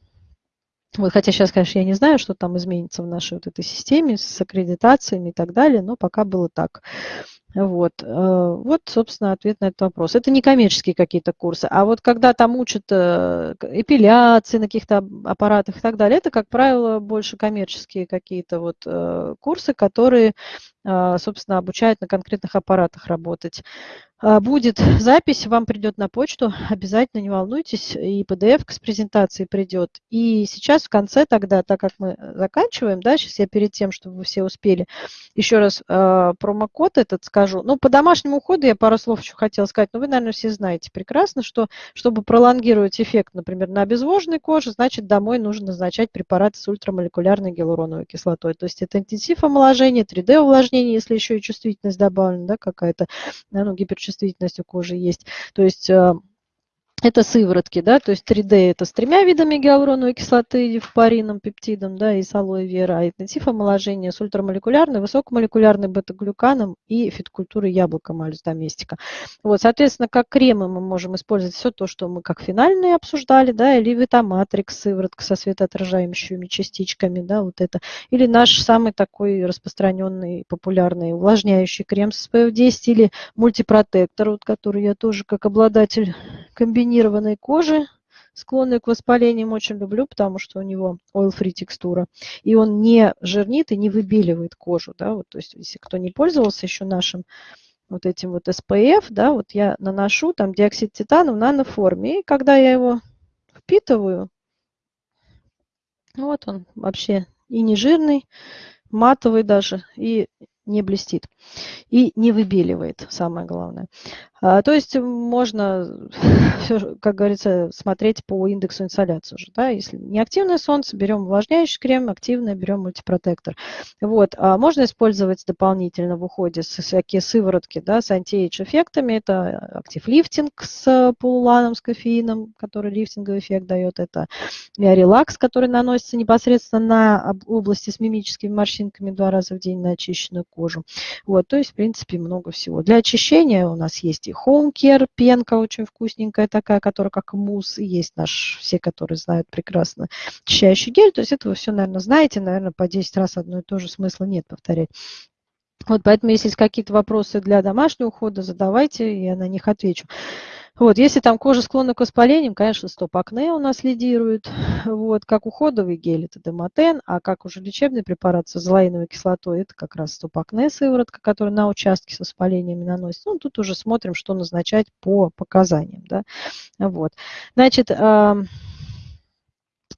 A: Вот, хотя сейчас, конечно, я не знаю, что там изменится в нашей вот этой системе с аккредитациями и так далее, но пока было так. Вот. Э, вот, собственно, ответ на этот вопрос. Это не коммерческие какие-то курсы, а вот когда там учат э, эпиляции на каких-то аппаратах и так далее, это, как правило, больше коммерческие какие-то вот э, курсы, которые, собственно, обучают на конкретных аппаратах работать. А, будет запись, вам придет на почту, обязательно не волнуйтесь, и PDF с презентацией придет. И сейчас в конце тогда, так как мы заканчиваем, да, сейчас я перед тем, чтобы вы все успели, еще раз промокод этот скажу, расскажу. Ну, по домашнему уходу я пару слов еще хотела сказать. Но вы, наверное, все знаете прекрасно, что чтобы пролонгировать эффект, например, на обезвоженной коже, значит, домой нужно назначать препараты с ультрамолекулярной гиалуроновой кислотой. То есть это интенсив омоложения, 3D-увлажнение, если еще и чувствительность добавлена, да, какая-то, ну, гиперчувствительность у кожи есть. То есть э, это сыворотки, да, то есть 3D это с тремя видами гиалуроновой кислоты, дифпарином, пептидом, да, и с алоэ вера, а интенсив омоложения с ультрамолекулярной, высокомолекулярной бета-глюканом и фиткультурой яблока малюс доместика. Вот, соответственно, как кремы мы можем использовать все то, что мы как финальные обсуждали, да, или витаматрикс, сыворотка со светоотражающими частичками, да, вот это, или наш самый такой распространенный, популярный увлажняющий крем с SPF 10 или мультипротектор, вот, который я тоже как обладатель комбинированной кожи, склонной к воспалениям, очень люблю, потому что у него oil-free текстура. И он не жирнит и не выбеливает кожу. Да? Вот, то есть, если кто не пользовался еще нашим вот этим вот SPF, да, вот я наношу там диоксид титана в наноформе. И когда я его впитываю, вот он вообще и не жирный, матовый даже, и не блестит и не выбеливает, самое главное. А, то есть можно, как говорится, смотреть по индексу инсоляции уже. Да? Если неактивное солнце, берем увлажняющий крем, активное берем мультипротектор. Вот. А можно использовать дополнительно в уходе всякие сыворотки да, с anti-age эффектами. Это актив лифтинг с пуллуланом, с кофеином, который лифтинговый эффект дает. Это релакс, который наносится непосредственно на области с мимическими морщинками два раза в день на очищенную кожу. Вот. То есть, в принципе, много всего. Для очищения у нас есть Easy Care, пенка очень вкусненькая такая, которая как мусс, и есть наш, все, которые знают прекрасно, очищающий гель. То есть это вы все, наверное, знаете, наверное, по 10 раз одно и то же смысла нет повторять. Вот поэтому, если есть какие-то вопросы для домашнего ухода, задавайте, я на них отвечу. Вот, если там кожа склонна к воспалениям, конечно, стоп-акне у нас лидирует. Вот, как уходовый гель это демотен, а как уже лечебный препарат с азолаиновой кислотой, это как раз стоп-акне сыворотка, которая на участке с воспалениями наносится. Ну, тут уже смотрим, что назначать по показаниям. Да? Вот. Значит,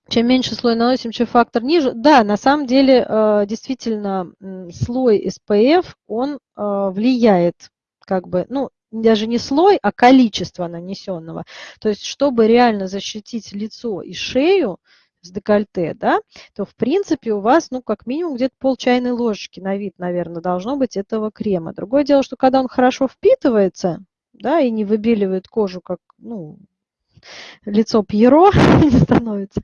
A: чем меньше слой наносим, чем фактор ниже. Да, на самом деле, а, действительно, слой SPF, он а, влияет как бы, ну, даже не слой, а количество нанесенного. То есть, чтобы реально защитить лицо и шею с декольте, да, то в принципе у вас, ну, как минимум где-то пол чайной ложечки на вид, наверное, должно быть этого крема. Другое дело, что когда он хорошо впитывается, да, и не выбеливает кожу, как, ну, лицо Пьеро становится,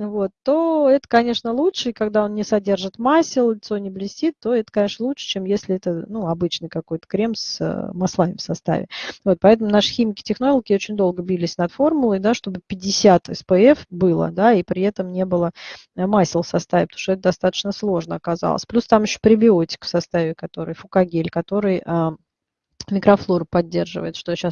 A: вот, то это, конечно, лучше. И когда он не содержит масел, лицо не блестит, то это, конечно, лучше, чем если это ну, обычный какой-то крем с э, маслами в составе. Вот, поэтому наши химики-технологи очень долго бились над формулой, да, чтобы 50 SPF было, да, и при этом не было э, масел в составе, потому что это достаточно сложно оказалось. Плюс там еще пребиотик в составе, который фукагель, который а, микрофлору поддерживает, что сейчас